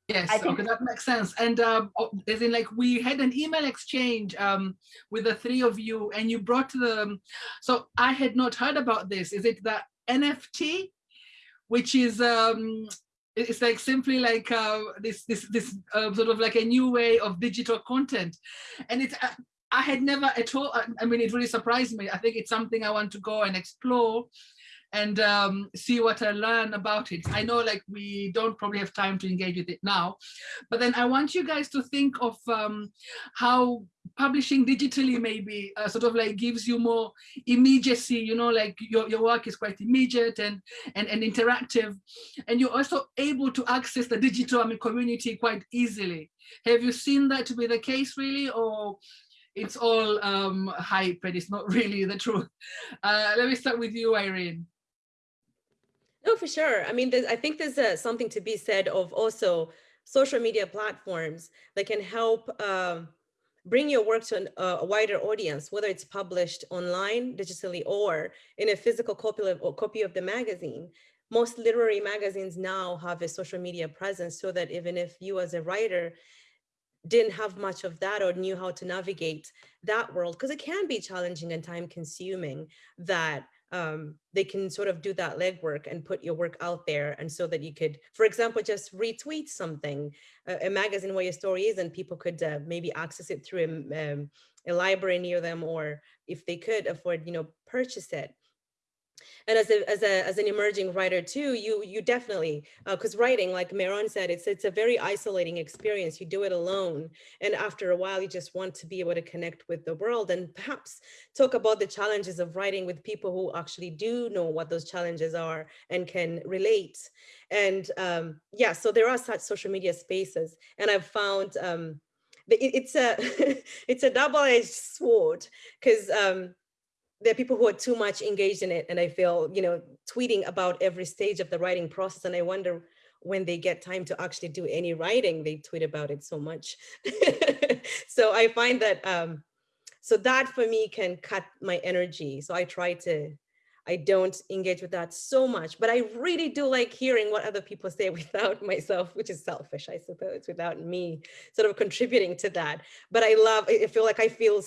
Yes, I think okay, that makes sense. And um, as in like we had an email exchange um, with the three of you and you brought the, so I had not heard about this. Is it the NFT, which is, um, it's like simply like uh, this, this, this uh, sort of like a new way of digital content. And it's, uh, I had never at all, I mean, it really surprised me. I think it's something I want to go and explore and um, see what I learn about it. I know like we don't probably have time to engage with it now, but then I want you guys to think of um, how publishing digitally maybe uh, sort of like gives you more immediacy, you know, like your, your work is quite immediate and, and, and interactive. And you're also able to access the digital I mean, community quite easily. Have you seen that to be the case really? Or it's all um, hype and it's not really the truth. Uh, let me start with you, Irene. No, for sure. I mean, I think there's uh, something to be said of also social media platforms that can help um, bring your work to an, uh, a wider audience, whether it's published online, digitally, or in a physical copy of, copy of the magazine. Most literary magazines now have a social media presence so that even if you as a writer didn't have much of that or knew how to navigate that world, because it can be challenging and time consuming that um, they can sort of do that legwork and put your work out there. And so that you could, for example, just retweet something, a, a magazine where your story is, and people could uh, maybe access it through a, um, a library near them, or if they could afford, you know, purchase it and as a as a as an emerging writer too you you definitely because uh, writing like Meron said it's it's a very isolating experience. You do it alone and after a while you just want to be able to connect with the world and perhaps talk about the challenges of writing with people who actually do know what those challenges are and can relate. And um yeah so there are such social media spaces and I've found um it's a it's a double-edged sword because um there are people who are too much engaged in it and I feel, you know, tweeting about every stage of the writing process. And I wonder when they get time to actually do any writing, they tweet about it so much. so I find that, um, so that for me can cut my energy. So I try to, I don't engage with that so much, but I really do like hearing what other people say without myself, which is selfish, I suppose, without me sort of contributing to that. But I love, I feel like I feel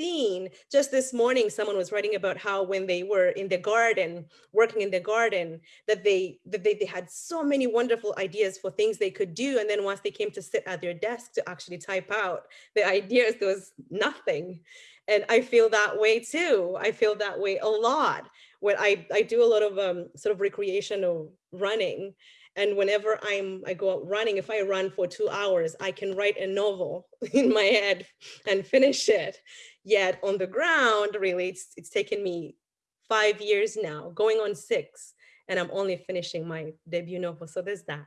seen just this morning someone was writing about how when they were in the garden working in the garden that they that they, they had so many wonderful ideas for things they could do. And then once they came to sit at their desk to actually type out the ideas there was nothing. And i feel that way too. I feel that way a lot. When i i do a lot of um sort of recreational running and whenever I'm, I go out running, if I run for two hours, I can write a novel in my head and finish it. Yet on the ground, really, it's, it's taken me five years now, going on six, and I'm only finishing my debut novel. So there's that.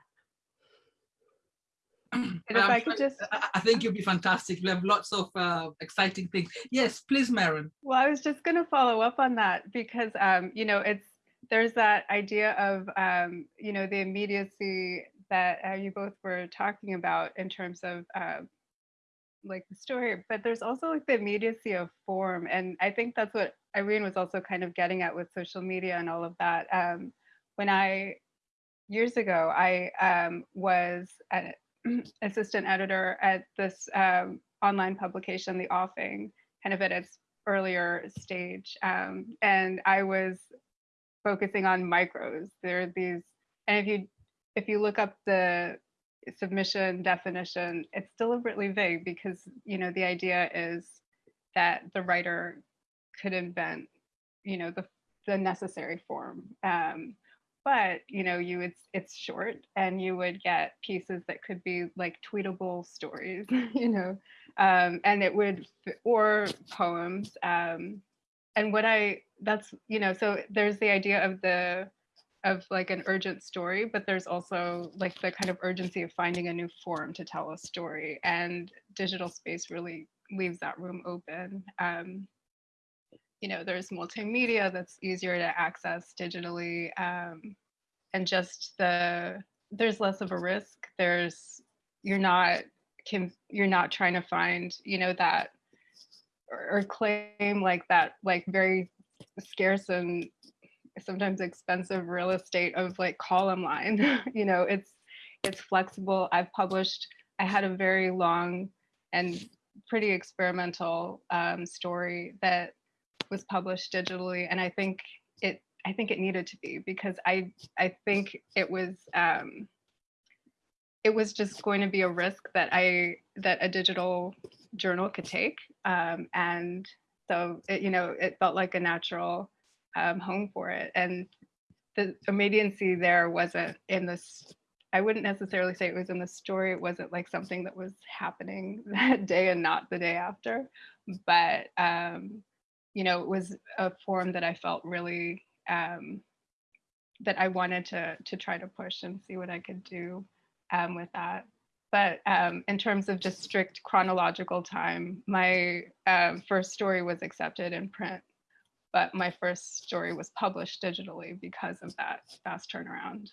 And if I could just, I think you'll be fantastic. We have lots of uh, exciting things. Yes, please, Meron. Well, I was just going to follow up on that because, um, you know, it's there's that idea of, um, you know, the immediacy that uh, you both were talking about in terms of uh, like the story, but there's also like the immediacy of form. And I think that's what Iryn was also kind of getting at with social media and all of that. Um, when I, years ago, I um, was an assistant editor at this um, online publication, The Offing, kind of at its earlier stage. Um, and I was focusing on micros. There are these, and if you if you look up the submission definition, it's deliberately vague because you know the idea is that the writer could invent, you know, the the necessary form. Um, but you know, you would it's short, and you would get pieces that could be like tweetable stories, you know, um, and it would or poems. Um, and what I that's you know, so there's the idea of the of like an urgent story, but there's also like the kind of urgency of finding a new form to tell a story. And digital space really leaves that room open. Um, you know, there's multimedia that's easier to access digitally. Um, and just the, there's less of a risk. There's, you're not, can, you're not trying to find, you know, that or, or claim like that, like very scarce and sometimes expensive real estate of like column line. you know, it's it's flexible. I've published, I had a very long and pretty experimental um, story that was published digitally. And I think it I think it needed to be because I I think it was um, it was just going to be a risk that I that a digital journal could take. Um, and so it, you know, it felt like a natural um, home for it. And the immediacy there wasn't in this. I wouldn't necessarily say it was in the story. It wasn't like something that was happening that day and not the day after. But um, you know, it was a form that I felt really um, that I wanted to to try to push and see what I could do um, with that. But um, in terms of just strict chronological time, my uh, first story was accepted in print, but my first story was published digitally because of that fast turnaround.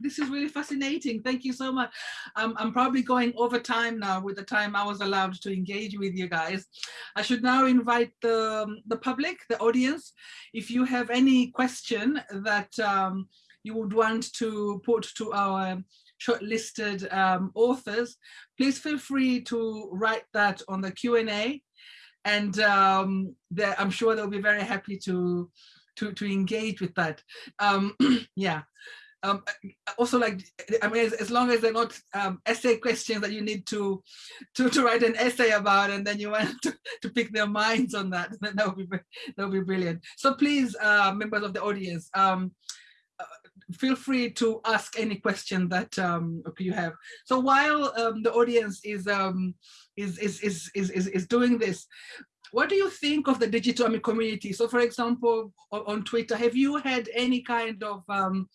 This is really fascinating. Thank you so much. Um, I'm probably going over time now with the time I was allowed to engage with you guys. I should now invite the, the public, the audience. If you have any question that um, you would want to put to our shortlisted um, authors, please feel free to write that on the Q&A and um, I'm sure they'll be very happy to, to, to engage with that. Um, yeah. Um, also like I mean as, as, long as they're not um, essay questions that you need to, to to write an essay about and then you want to, to pick their minds on that then that would be that be brilliant so please uh, members of the audience um, feel free to ask any question that um, you have. So while um, the audience is, um, is, is, is, is, is, doing this, what do you think of the digital community? So for example, on Twitter, have you had any kind of, um,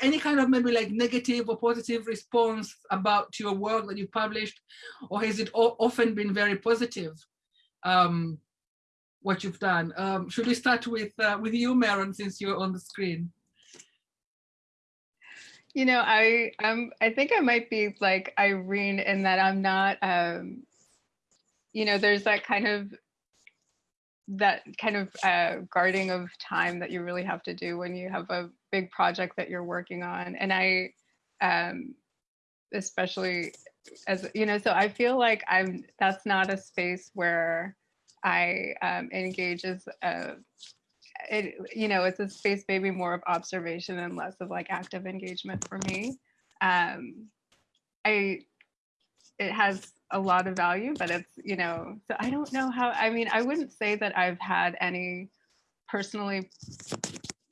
any kind of maybe like negative or positive response about your work that you published? Or has it often been very positive? Um, what you've done. Um, should we start with uh, with you, Meron, since you're on the screen? You know, I um I think I might be like Iryn in that I'm not um you know, there's that kind of that kind of uh, guarding of time that you really have to do when you have a big project that you're working on. And I, um, especially as, you know, so I feel like I'm, that's not a space where I um, engage as a, it, you know, it's a space maybe more of observation and less of like active engagement for me. Um, I, it has a lot of value, but it's, you know, so I don't know how, I mean, I wouldn't say that I've had any personally,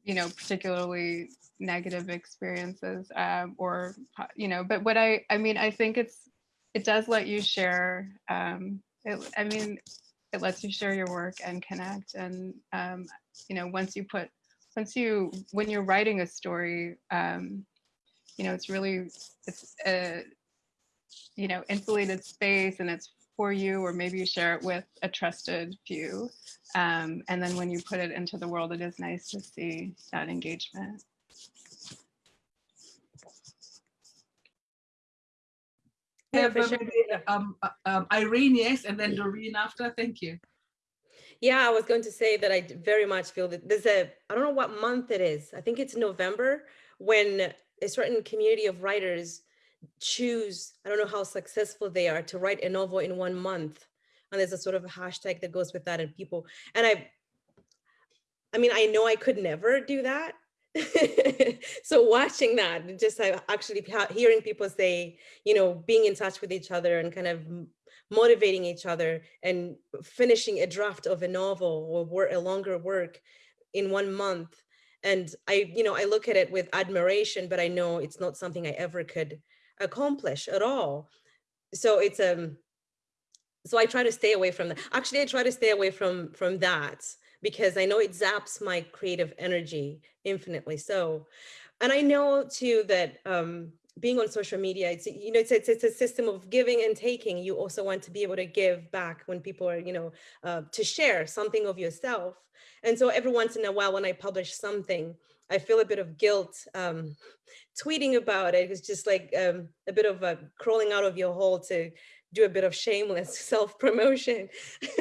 you know, particularly negative experiences um, or, you know, but what I, I mean, I think it's, it does let you share, um, it, I mean, it lets you share your work and connect. And, um, you know, once you put, once you, when you're writing a story, um, you know, it's really, it's, a, you know, insulated space and it's for you, or maybe you share it with a trusted few. Um, and then when you put it into the world, it is nice to see that engagement. Yeah, um, uh, um, Iryn, yes, and then Doreen after. Thank you. Yeah, I was going to say that I very much feel that there's a, I don't know what month it is. I think it's November when a certain community of writers choose, I don't know how successful they are to write a novel in one month. And there's a sort of hashtag that goes with that and people, and I, I mean, I know I could never do that. so watching that, just actually hearing people say, you know, being in touch with each other and kind of motivating each other and finishing a draft of a novel or a longer work in one month. And I, you know, I look at it with admiration, but I know it's not something I ever could accomplish at all. So it's um so I try to stay away from that. Actually, I try to stay away from from that because I know it zaps my creative energy infinitely so. And I know too that um, being on social media, it's, you know, it's, it's, it's, a system of giving and taking. You also want to be able to give back when people are, you know, uh, to share something of yourself. And so every once in a while, when I publish something, I feel a bit of guilt um, tweeting about it. It's just like um, a bit of a crawling out of your hole to do a bit of shameless self-promotion.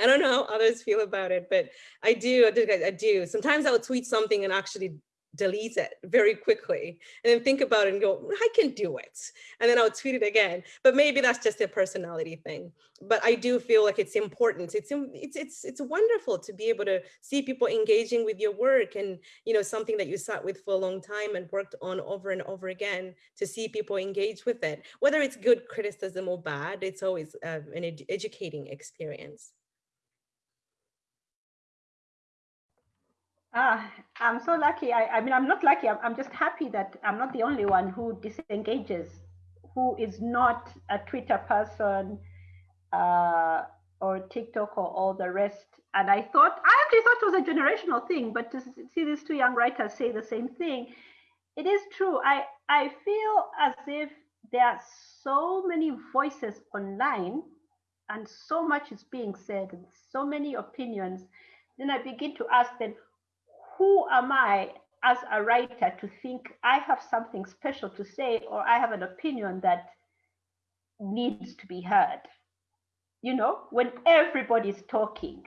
I don't know how others feel about it, but I do, I do. Sometimes I'll tweet something and actually delete it very quickly and then think about it and go, I can do it. And then I'll tweet it again. But maybe that's just a personality thing. But I do feel like it's important. It's it's it's it's wonderful to be able to see people engaging with your work and you know something that you sat with for a long time and worked on over and over again to see people engage with it. Whether it's good criticism or bad, it's always uh, an ed educating experience. Ah, I'm so lucky. I, I mean, I'm not lucky. I'm, I'm just happy that I'm not the only one who disengages, who is not a Twitter person uh, or TikTok or all the rest. And I thought, I actually thought it was a generational thing, but to see these two young writers say the same thing, it is true. I, I feel as if there are so many voices online and so much is being said and so many opinions. Then I begin to ask them, who am I as a writer to think I have something special to say or I have an opinion that needs to be heard? You know, when everybody's talking.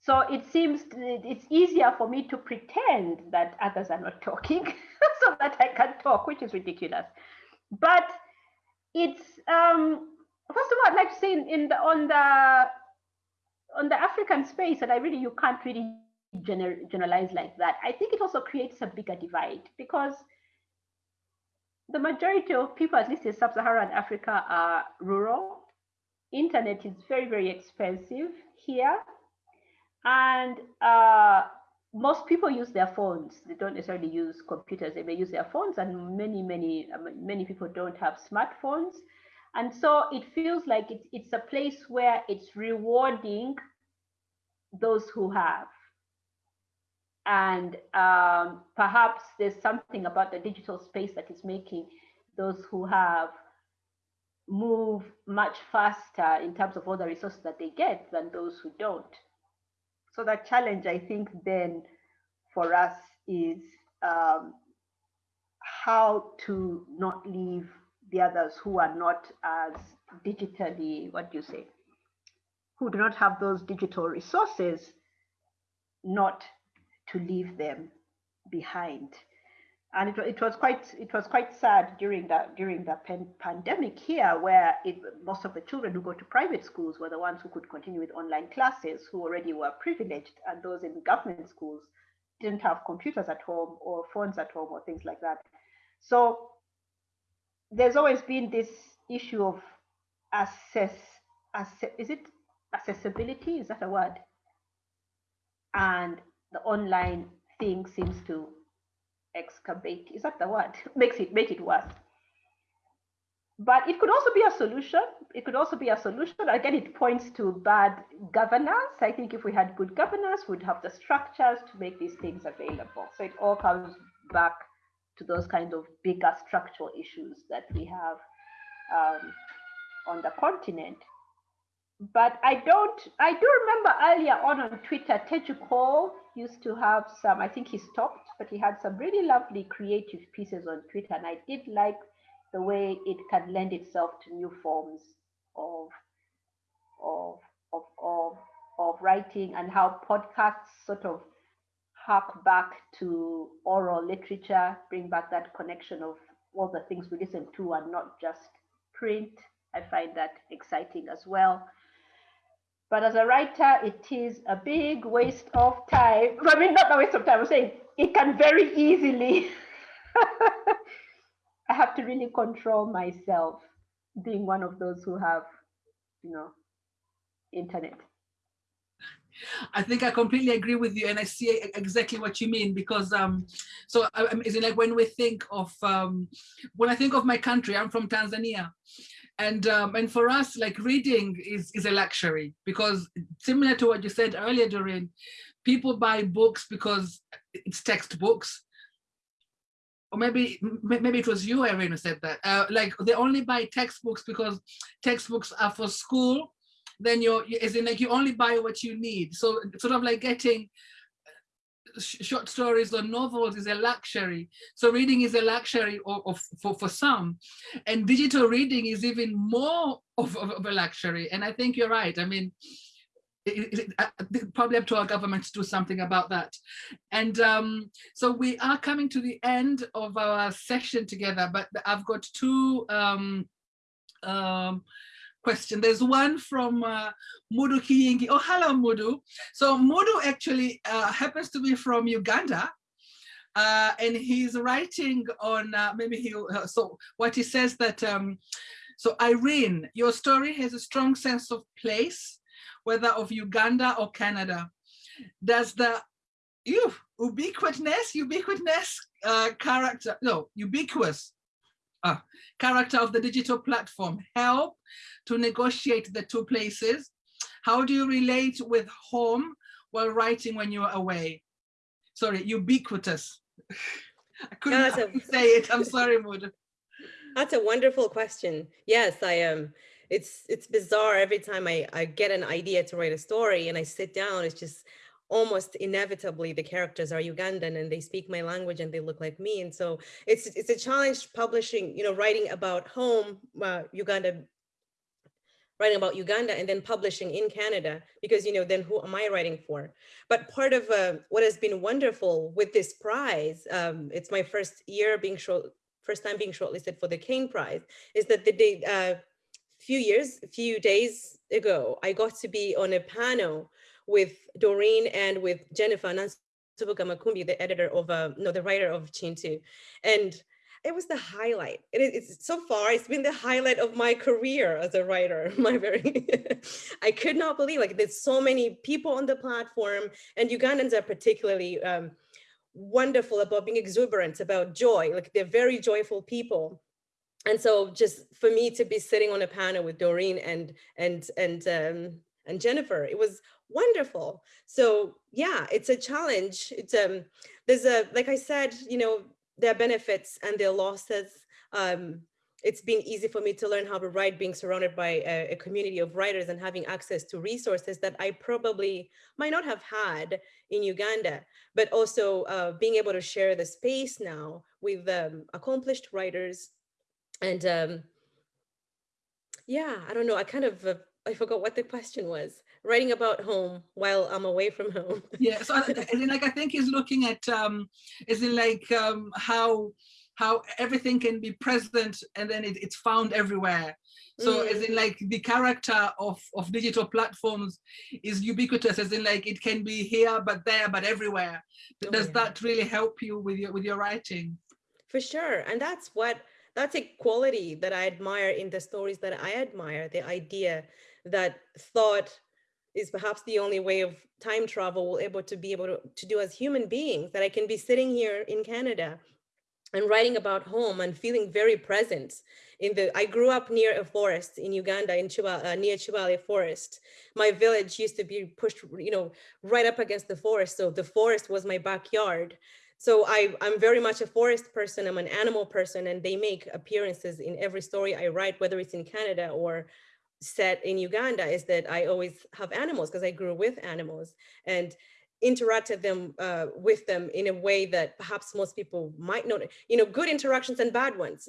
So it seems it's easier for me to pretend that others are not talking so that I can talk, which is ridiculous. But it's um, first of all, I'd like to say in, the on the on the African space, and I really you can't really gener generalize like that. I think it also creates a bigger divide because the majority of people, at least in sub-Saharan Africa, are rural. Internet is very, very expensive here. And uh, most people use their phones. They don't necessarily use computers. They may use their phones, and many, many, many people don't have smartphones. And so it feels like it's a place where it's rewarding those who have. And um, perhaps there's something about the digital space that is making those who have move much faster in terms of all the resources that they get than those who don't. So the challenge, I think, then for us is um, how to not leave the others who are not as digitally, what do you say, who do not have those digital resources, not to leave them behind. And it, it was quite it was quite sad during that during the pan pandemic here, where it, most of the children who go to private schools were the ones who could continue with online classes, who already were privileged, and those in government schools didn't have computers at home or phones at home or things like that. So there's always been this issue of assess is it accessibility? Is that a word? And the online thing seems to excavate. Is that the word? Makes it make it worse. But it could also be a solution. It could also be a solution. Again it points to bad governance. I think if we had good governance we'd have the structures to make these things available. So it all comes back to those kind of bigger structural issues that we have um, on the continent. But I don't, I do remember earlier on on Twitter, Teju Cole used to have some, I think he stopped, but he had some really lovely creative pieces on Twitter. And I did like the way it can lend itself to new forms of, of, of, of, of writing and how podcasts sort of hark back to oral literature, bring back that connection of all the things we listen to and not just print. I find that exciting as well. But as a writer, it is a big waste of time. I mean, not a waste of time, I'm saying it can very easily. I have to really control myself being one of those who have, you know, internet. I think I completely agree with you, and I see exactly what you mean because um, so um, is it like when we think of um, when I think of my country, I'm from Tanzania, and um, and for us like reading is is a luxury because similar to what you said earlier Doreen people buy books because it's textbooks. Or maybe maybe it was you Iryn who said that. Uh, like they only buy textbooks because textbooks are for school. Then you're as in like you only buy what you need. So sort of like getting short stories or novels is a luxury. So reading is a luxury of, of, for, for some. And digital reading is even more of, of, of a luxury. And I think you're right. I mean, it, it, it, probably up to our government to do something about that. And um, so we are coming to the end of our session together, but I've got two um, um, question. There's one from uh, Mudu Kiyingi. Oh, hello, Mudu. So Mudu actually uh, happens to be from Uganda. Uh, and he's writing on uh, maybe he uh, so what he says that um, so Iryn your story has a strong sense of place whether of Uganda or Canada does the you ubiquitous, ubiquitous uh, character, no, ubiquitous uh, character of the digital platform help to negotiate the two places? How do you relate with home while writing when you're away? Sorry, ubiquitous. I couldn't a, say it. I'm sorry, Mood. That's a wonderful question. Yes, I am. Um, it's it's bizarre every time I, I get an idea to write a story and I sit down, it's just almost inevitably the characters are Ugandan and they speak my language and they look like me. And so it's it's a challenge publishing, you know, writing about home, uh, Uganda, writing about Uganda and then publishing in Canada, because, you know, then who am I writing for? But part of uh, what has been wonderful with this prize, um, it's my first year being short, first time being shortlisted for the Caine Prize, is that the day, uh, few years, few days ago, I got to be on a panel with Doreen and with Jennifer Nansubuga Makumbi, the editor of, uh, no, the writer of Kintu. And it was the highlight. It it's so far, it's been the highlight of my career as a writer. My very, I could not believe like there's so many people on the platform and Ugandans are particularly um, wonderful about being exuberant, about joy. Like they're very joyful people. And so just for me to be sitting on a panel with Doreen and and and um, and Jennifer, it was wonderful. So yeah, it's a challenge. It's um, there's a, like I said, you know, there are benefits and there are losses. Um, it's been easy for me to learn how to write being surrounded by a, a, community of writers and having access to resources that I probably might not have had in Uganda, but also uh, being able to share the space now with um, accomplished writers. And um, yeah, I don't know, I kind of, uh, I forgot what the question was writing about home while I'm away from home. yeah, so as in like I think he's looking at um as in like um how how everything can be present and then it, it's found everywhere. So mm. as in like the character of, of digital platforms is ubiquitous, as in like it can be here, but there, but everywhere. Oh, Does yeah. that really help you with your with your writing? For sure. And that's what that's a quality that I admire in the stories that I admire, the idea that thought is perhaps the only way of time travel we'll able to be able to, to do as human beings, that I can be sitting here in Canada and writing about home and feeling very present in the, I grew up near a forest in Uganda, in Chiba, uh, near Kibale forest. My village used to be pushed, you know, right up against the forest. So the forest was my backyard. So I, I'm very much a forest person, I'm an animal person, and they make appearances in every story I write, whether it's in Canada or set in Uganda is that I always have animals because I grew with animals and interacted them uh, with them in a way that perhaps most people might not, you know, good interactions and bad ones.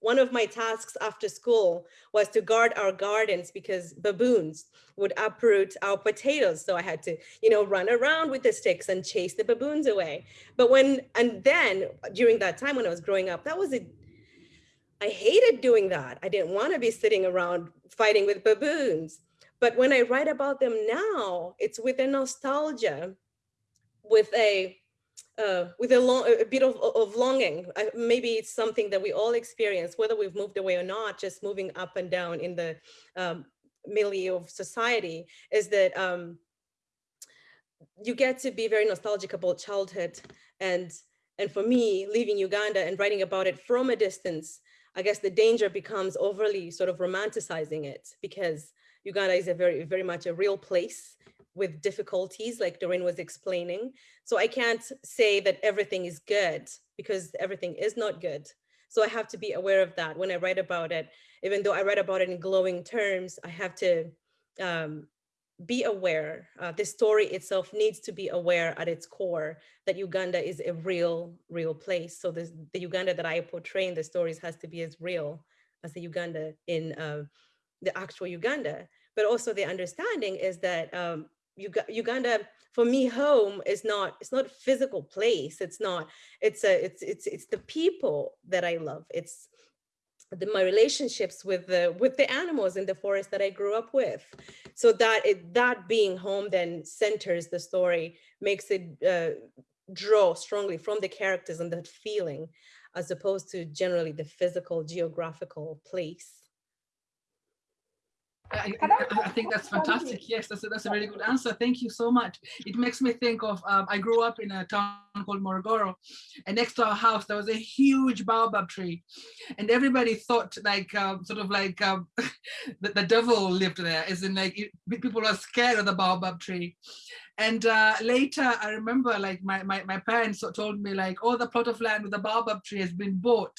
One of my tasks after school was to guard our gardens because baboons would uproot our potatoes. So I had to, you know, run around with the sticks and chase the baboons away. But when, and then during that time when I was growing up, that was a I hated doing that. I didn't want to be sitting around fighting with baboons. But when I write about them now, it's with a nostalgia, with a uh, with a, long, a bit of, of longing. I, maybe it's something that we all experience, whether we've moved away or not, just moving up and down in the um, milieu of society, is that um, you get to be very nostalgic about childhood. And, and for me, leaving Uganda and writing about it from a distance I guess the danger becomes overly sort of romanticizing it because Uganda is a very, very much a real place with difficulties like Doreen was explaining. So I can't say that everything is good because everything is not good. So I have to be aware of that when I write about it. Even though I write about it in glowing terms, I have to um, be aware, uh, the story itself needs to be aware at its core that Uganda is a real, real place. So this, the Uganda that I portray in the stories has to be as real as the Uganda in uh, the actual Uganda. But also the understanding is that um, Uganda, for me, home is not, it's not a physical place. It's not, it's a, it's, it's, it's the people that I love. It's the, my relationships with the with the animals in the forest that I grew up with. So that it, that being home then centers the story, makes it uh, draw strongly from the characters and that feeling, as opposed to generally the physical geographical place. I, I, think that's fantastic. Yes, that's a, that's a really good answer. Thank you so much. It makes me think of, um, I grew up in a town called Morogoro and next to our house, there was a huge baobab tree and everybody thought like, um, sort of like um, the, the devil lived there, as in like it, people were scared of the baobab tree. And uh, later, I remember like my, my, my parents told me like, oh, the plot of land with the baobab tree has been bought.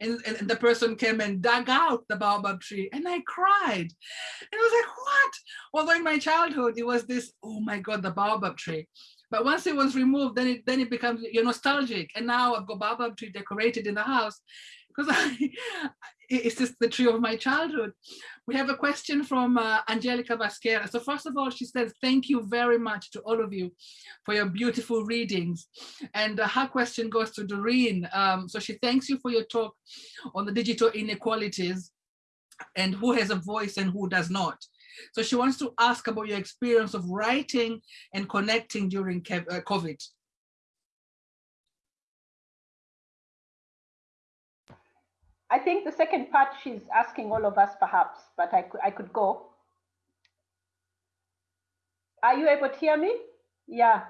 And, and, and the person came and dug out the baobab tree and I cried. And I was like, what? Although in my childhood, it was this, oh my God, the baobab tree. But once it was removed, then it then it becomes you're nostalgic. And now I've got baobab tree decorated in the house because it's just the tree of my childhood. We have a question from uh, Angelica Vasquera. So first of all, she says, thank you very much to all of you for your beautiful readings. And uh, her question goes to Doreen. Um, so she thanks you for your talk on the digital inequalities and who has a voice and who does not. So she wants to ask about your experience of writing and connecting during uh, COVID. I think the second part she's asking all of us perhaps, but I could, I could go. Are you able to hear me? Yeah.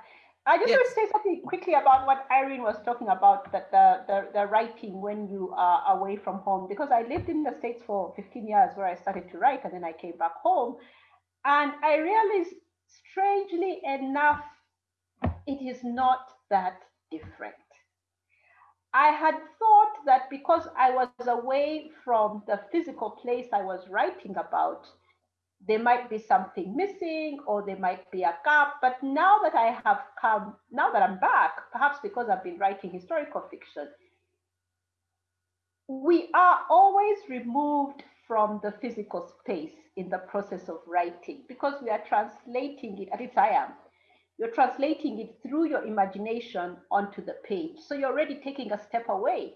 I just yes. want to say something quickly about what Iryn was talking about, that the, the, the writing when you are away from home, because I lived in the States for 15 years where I started to write and then I came back home. And I realized, strangely enough, it is not that different. I had thought that because I was away from the physical place I was writing about, there might be something missing or there might be a gap. But now that I have come, now that I'm back, perhaps because I've been writing historical fiction, we are always removed from the physical space in the process of writing because we are translating it, at least I am, you're translating it through your imagination onto the page. So you're already taking a step away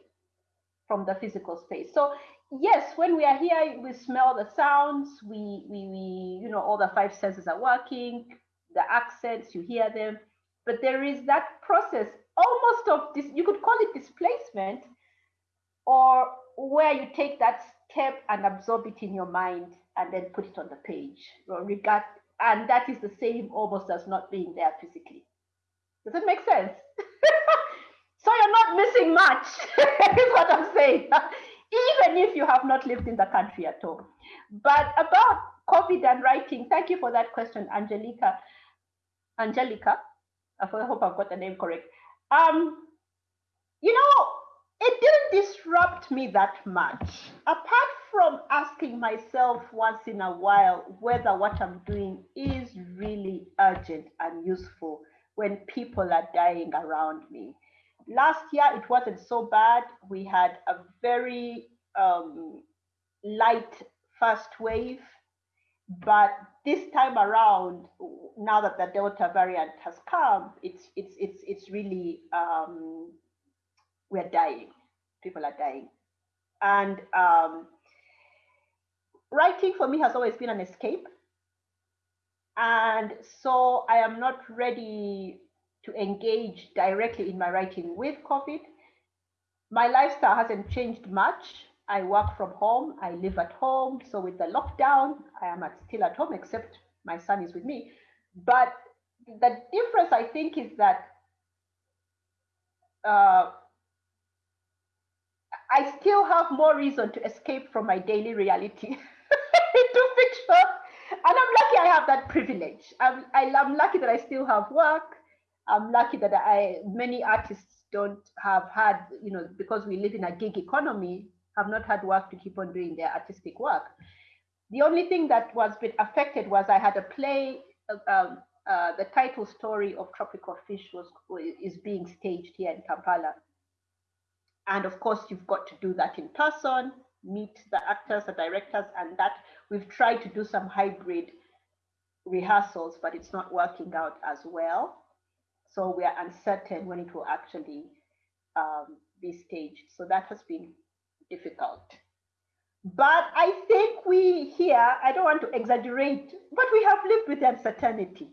from the physical space. So yes, when we are here, we smell the sounds, we, we, we, you know, all the five senses are working, the accents, you hear them, but there is that process almost of this, you could call it displacement, or where you take that step and absorb it in your mind and then put it on the page, regard, and that is the same almost as not being there physically. Does it make sense? so you're not missing much, is what I'm saying, even if you have not lived in the country at all. But about COVID and writing, thank you for that question, Angelica. Angelica, I hope I've got the name correct. Um, you know, it didn't disrupt me that much. Apart from asking myself once in a while whether what I'm doing is really urgent and useful when people are dying around me. Last year, it wasn't so bad. We had a very um, light first wave, but this time around, now that the Delta variant has come, it's it's it's it's really um, we're dying. People are dying. And um, writing for me has always been an escape. And so I am not ready to engage directly in my writing with COVID. My lifestyle hasn't changed much. I work from home, I live at home. So with the lockdown, I am at, still at home, except my son is with me. But the difference, I think, is that uh, I still have more reason to escape from my daily reality into fiction. And I'm lucky I have that privilege. I'm, I, am lucky that I still have work. I'm lucky that I many artists don't have had, you know, because we live in a gig economy, have not had work to keep on doing their artistic work. The only thing that was been affected was I had a play. Uh, um, uh, the title story of Tropical Fish was is being staged here in Kampala and of course, you've got to do that in person, meet the actors, the directors, and that we've tried to do some hybrid rehearsals, but it's not working out as well. So we are uncertain when it will actually um, be staged. So that has been difficult. But I think we here, I don't want to exaggerate, but we have lived with uncertainty.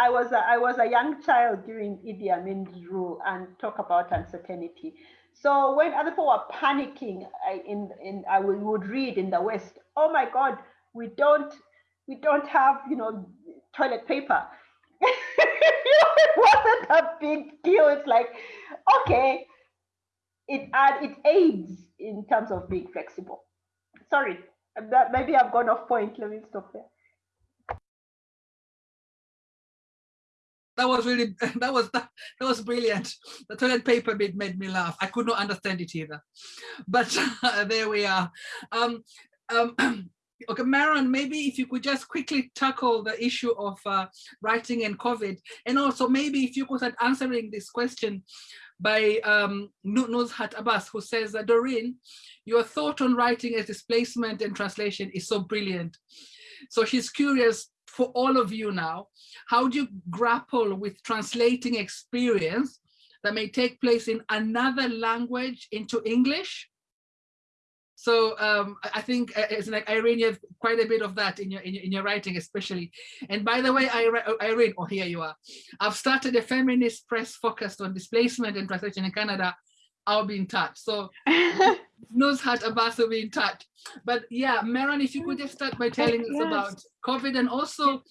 I was a, I was a young child during Idi Amin's rule and talk about uncertainty. So when other people were panicking, I, in, in, I would read in the West, oh my God, we don't, we don't have, you know, toilet paper. it wasn't a big deal. It's like, okay, it add, it aids in terms of being flexible. Sorry, that maybe I've gone off point. Let me stop there. That was really that was that, that was brilliant. The toilet paper bit made me laugh. I could not understand it either. But uh, there we are. Um um okay Meron maybe if you could just quickly tackle the issue of uh, writing and covid. And also maybe if you could start answering this question by um Nuzhat Abbas who says that Doreen your thought on writing as displacement and translation is so brilliant. So she's curious for all of you now, how do you grapple with translating experience that may take place in another language into English? So um, I think uh, it's like Iryn, you have quite a bit of that in your, in your, in your writing, especially. And by the way, Iryn, oh, here you are. I've started a feminist press focused on displacement and translation in Canada. I'll be in touch. So Nuzhat Abbas will be in touch. But yeah, Meron, if you could just start by telling yes. us about COVID and also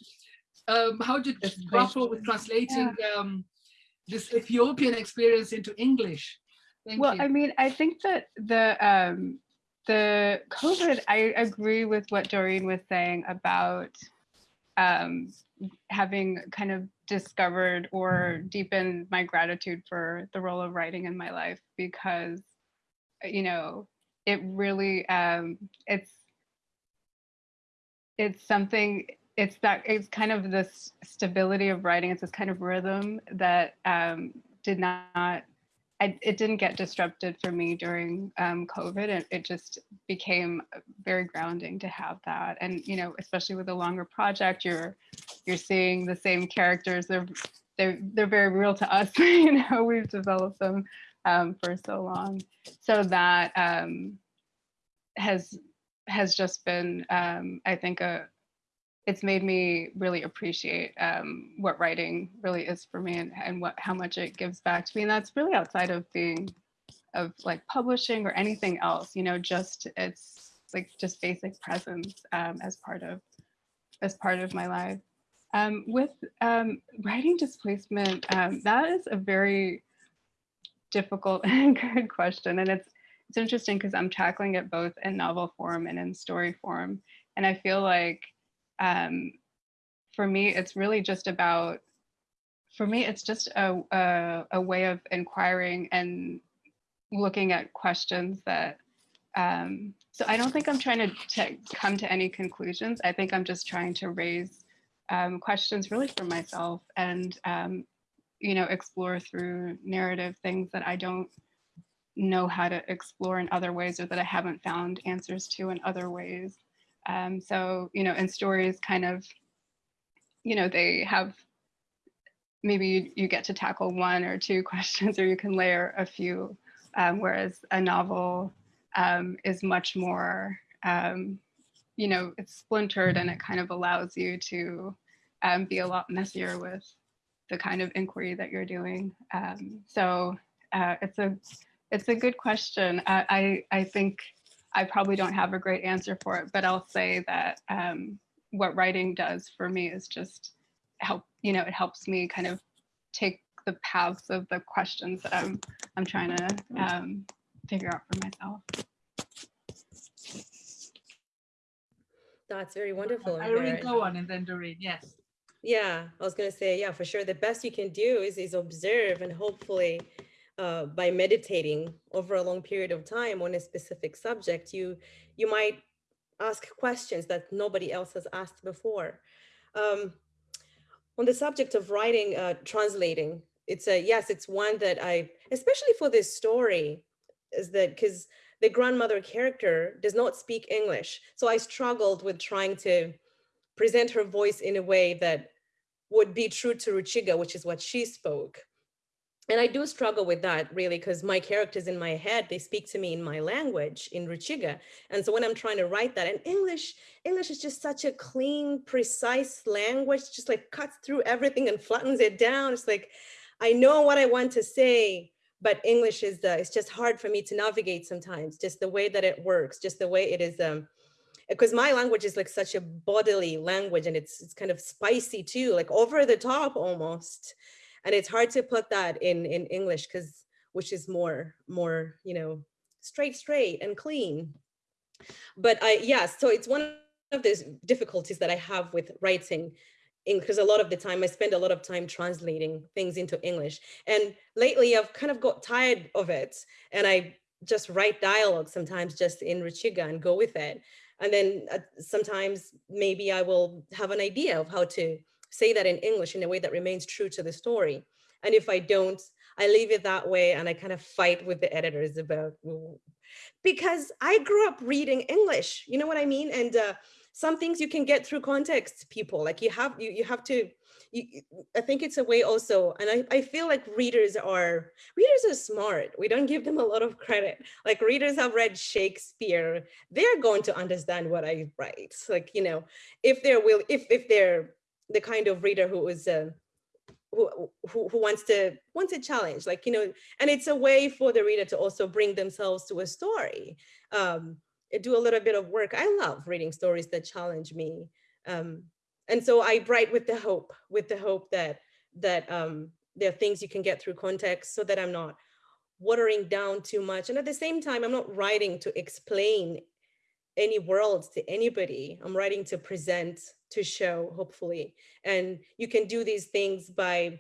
um, how did you grapple with translating yeah. um, this Ethiopian experience into English? Thank well, you. I mean, I think that the um, the COVID, I agree with what Doreen was saying about um, having kind of discovered or deepened my gratitude for the role of writing in my life because, you know, it really um, it's it's something it's that it's kind of this stability of writing it's this kind of rhythm that um, did not I, it didn't get disrupted for me during um, COVID. It, it just became very grounding to have that. And, you know, especially with a longer project, you're you're seeing the same characters. They're they're they're very real to us. you know, we've developed them um, for so long. So that um, has has just been, um, I think, a it's made me really appreciate um, what writing really is for me and, and what how much it gives back to me. And that's really outside of being of like publishing or anything else, you know, just it's like just basic presence um, as part of as part of my life. Um, with um, writing displacement, um, that is a very difficult and good question. And it's it's interesting because I'm tackling it both in novel form and in story form. And I feel like um, for me, it's really just about, for me, it's just a, a, a way of inquiring and looking at questions that, um, so I don't think I'm trying to, to come to any conclusions. I think I'm just trying to raise um, questions really for myself and, um, you know, explore through narrative things that I don't know how to explore in other ways or that I haven't found answers to in other ways. Um, so, you know, and stories kind of, you know, they have, maybe you, you get to tackle one or two questions or you can layer a few, um, whereas a novel um, is much more, um, you know, it's splintered and it kind of allows you to um, be a lot messier with the kind of inquiry that you're doing. Um, so uh, it's a, it's a good question. I, I think I probably don't have a great answer for it, but I'll say that um, what writing does for me is just help, you know, it helps me kind of take the paths of the questions that I'm, I'm trying to um, figure out for myself. That's very wonderful. Iryn, go on and then Doreen, yes. Yeah, I was gonna say, yeah, for sure. The best you can do is, is observe and hopefully uh, by meditating over a long period of time on a specific subject, you, you might ask questions that nobody else has asked before. Um, on the subject of writing, uh, translating, it's a, yes, it's one that I, especially for this story, is that because the grandmother character does not speak English. So I struggled with trying to present her voice in a way that would be true to Ruchiga, which is what she spoke and I do struggle with that really because my characters in my head, they speak to me in my language in Ruchiga. And so when I'm trying to write that in English, English is just such a clean, precise language, just like cuts through everything and flattens it down. It's like, I know what I want to say, but English is uh, it's just hard for me to navigate sometimes, just the way that it works, just the way it is. Um, because my language is like such a bodily language and it's, it's kind of spicy too, like over the top almost. And it's hard to put that in, in English because which is more, more, you know, straight, straight and clean. But I, yeah, so it's one of those difficulties that I have with writing because a lot of the time I spend a lot of time translating things into English. And lately I've kind of got tired of it and I just write dialogue sometimes just in Ruchiga and go with it. And then uh, sometimes maybe I will have an idea of how to say that in English in a way that remains true to the story. And if I don't, I leave it that way and I kind of fight with the editors about, because I grew up reading English, you know what I mean? And uh, some things you can get through context people like you have you, you have to you, I think it's a way also, and I, I feel like readers are, readers are smart. We don't give them a lot of credit. Like readers have read Shakespeare, they're going to understand what I write. Like, you know, if they're will, if, if they're the kind of reader who is, uh, who, who, who wants to wants a challenge like you know and it's a way for the reader to also bring themselves to a story um do a little bit of work. I love reading stories that challenge me. Um, and so I write with the hope, with the hope that that um, there are things you can get through context so that I'm not watering down too much. And at the same time, I'm not writing to explain any worlds to anybody. I'm writing to present, to show, hopefully. And you can do these things by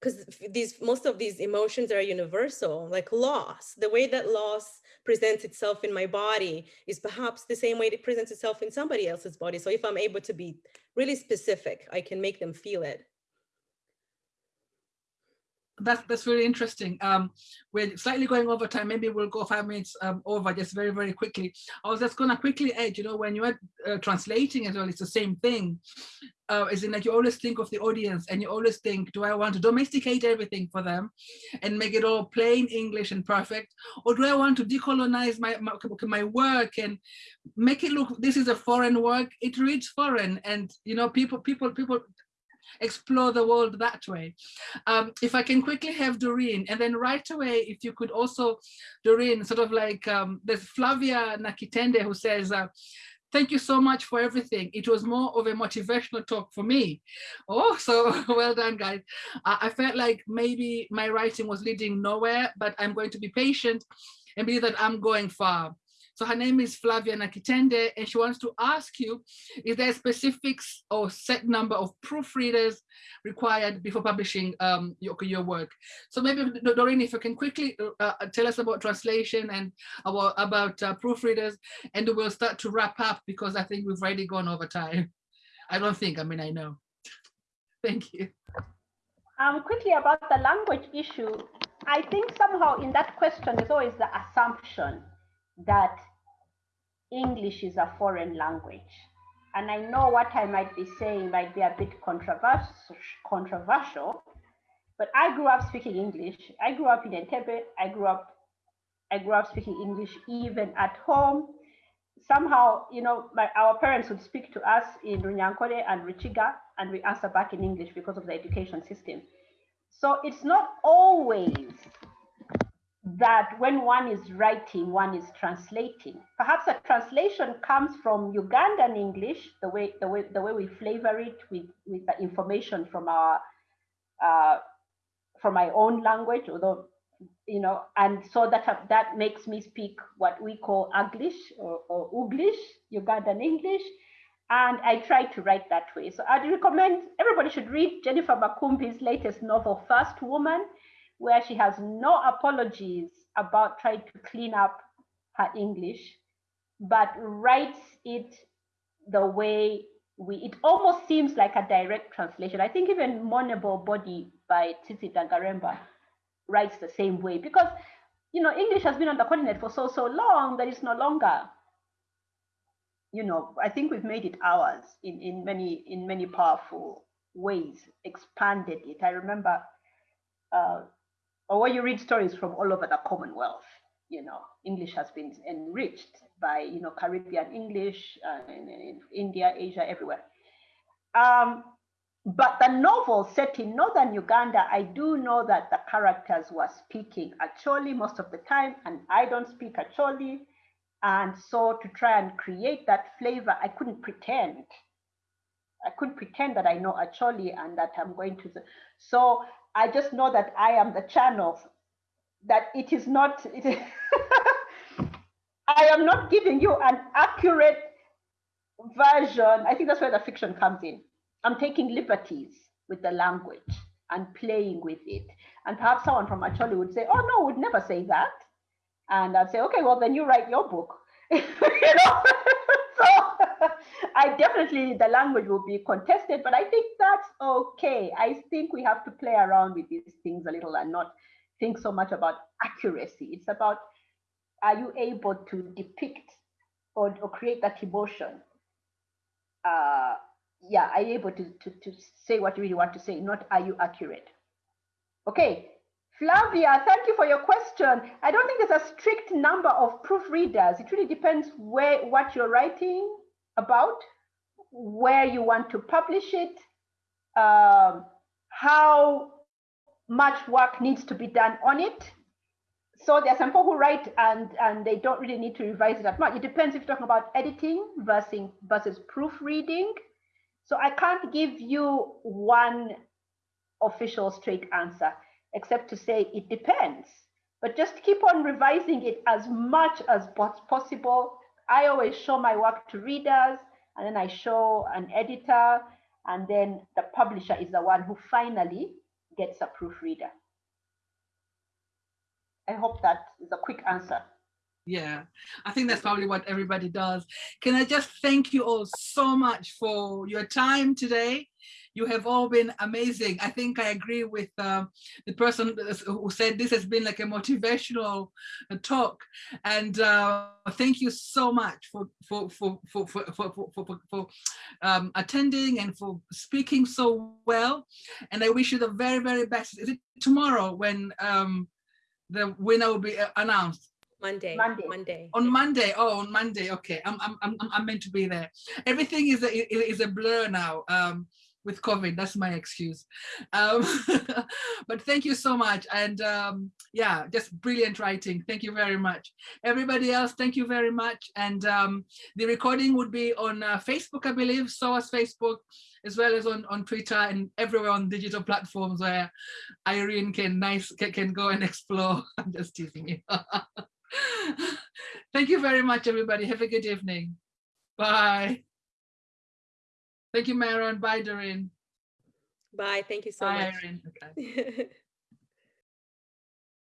because these most of these emotions are universal, like loss. The way that loss presents itself in my body is perhaps the same way it presents itself in somebody else's body. So if I'm able to be really specific, I can make them feel it that's that's really interesting. Um, we're slightly going over time. Maybe we'll go five minutes um, over just very very quickly. I was just gonna quickly add. You know, when you're uh, translating as well, it's the same thing. Uh, is in that you always think of the audience, and you always think, do I want to domesticate everything for them, and make it all plain English and perfect, or do I want to decolonize my my, my work and make it look this is a foreign work? It reads foreign, and you know people people people explore the world that way. Um, if I can quickly have Doreen, and then right away, if you could also, Doreen, sort of like, um, there's Flavia Nakitende who says, uh, thank you so much for everything. It was more of a motivational talk for me. Oh, so well done, guys. I felt like maybe my writing was leading nowhere, but I'm going to be patient and believe that I'm going far. So her name is Flavia Nakitende, and she wants to ask you, is there a specifics or set number of proofreaders required before publishing um, your, your work? So maybe, Doreen, if you can quickly uh, uh, tell us about translation and about, about uh, proofreaders, and we'll start to wrap up because I think we've already gone over time. I don't think, I mean, I know. Thank you. Um, quickly about the language issue, I think somehow in that question is always the assumption that English is a foreign language. And I know what I might be saying might be a bit controversial, but I grew up speaking English. I grew up in Entebbe. I grew up, I grew up speaking English even at home. Somehow, you know, my, our parents would speak to us in Runyankore and Ruchiga, and we answer back in English because of the education system. So it's not always that when one is writing, one is translating. Perhaps a translation comes from Ugandan English, the way the way the way we flavor it with with the information from our uh, from my own language, although you know, and so that that makes me speak what we call Uglish or, or Uglish, Ugandan English, and I try to write that way. So I'd recommend everybody should read Jennifer Makumbi's latest novel, First Woman where she has no apologies about trying to clean up her English, but writes it the way we, it almost seems like a direct translation. I think even Mournable Body by Tsitsi Dangarembga writes the same way because, you know, English has been on the continent for so, so long that it's no longer, you know, I think we've made it ours in, in many, in many powerful ways, expanded it. I remember uh, or when you read stories from all over the Commonwealth, you know, English has been enriched by, you know, Caribbean English uh, in, in, India, Asia, everywhere. Um, but the novel set in northern Uganda, I do know that the characters were speaking Acholi most of the time, and I don't speak Acholi. And so to try and create that flavor, I couldn't pretend. I couldn't pretend that I know Acholi and that I'm going to. The, so I just know that I am the channel, that it is not, it, I am not giving you an accurate version. I think that's where the fiction comes in. I'm taking liberties with the language and playing with it. And perhaps someone from Acholi would say, oh no, would never say that. And I'd say, okay, well then you write your book. you know? I definitely, the language will be contested, but I think that's okay. I think we have to play around with these things a little and not think so much about accuracy. It's about, are you able to depict or, or create that emotion uh, yeah, are you able to, to, to say what you really want to say, not are you accurate? Okay, Flavia, thank you for your question. I don't think there's a strict number of proofreaders. It really depends where what you're writing about, where you want to publish it, um, how much work needs to be done on it. So there are some people who write and, and they don't really need to revise it that much. It depends if you're talking about editing versus, versus proofreading. So I can't give you one official straight answer, except to say it depends. But just keep on revising it as much as possible. I always show my work to readers, and then I show an editor, and then the publisher is the one who finally gets a proofreader. I hope that is a quick answer. Yeah, I think that's probably what everybody does. Can I just thank you all so much for your time today? You have all been amazing. I think I agree with uh, the person who said this has been like a motivational uh, talk. And uh, thank you so much for for for for for for, for, for um, attending and for speaking so well. And I wish you the very very best. Is it tomorrow when um, the winner will be uh, announced? Monday. Monday. Monday. On Monday. Oh, on Monday. Okay, I'm I'm I'm I'm meant to be there. Everything is a is a blur now. Um, with COVID, that's my excuse. Um, but thank you so much. And um, yeah, just brilliant writing. Thank you very much. Everybody else, thank you very much. And um, the recording would be on uh, Facebook, I believe, SOAS Facebook, as well as on, on Twitter and everywhere on digital platforms where Iryn can nice can, can go and explore. I'm just teasing you. Thank you very much, everybody. Have a good evening. Bye. Thank you, Meron. Bye, Doreen. Bye. Thank you so Bye, much. Iryn. Okay.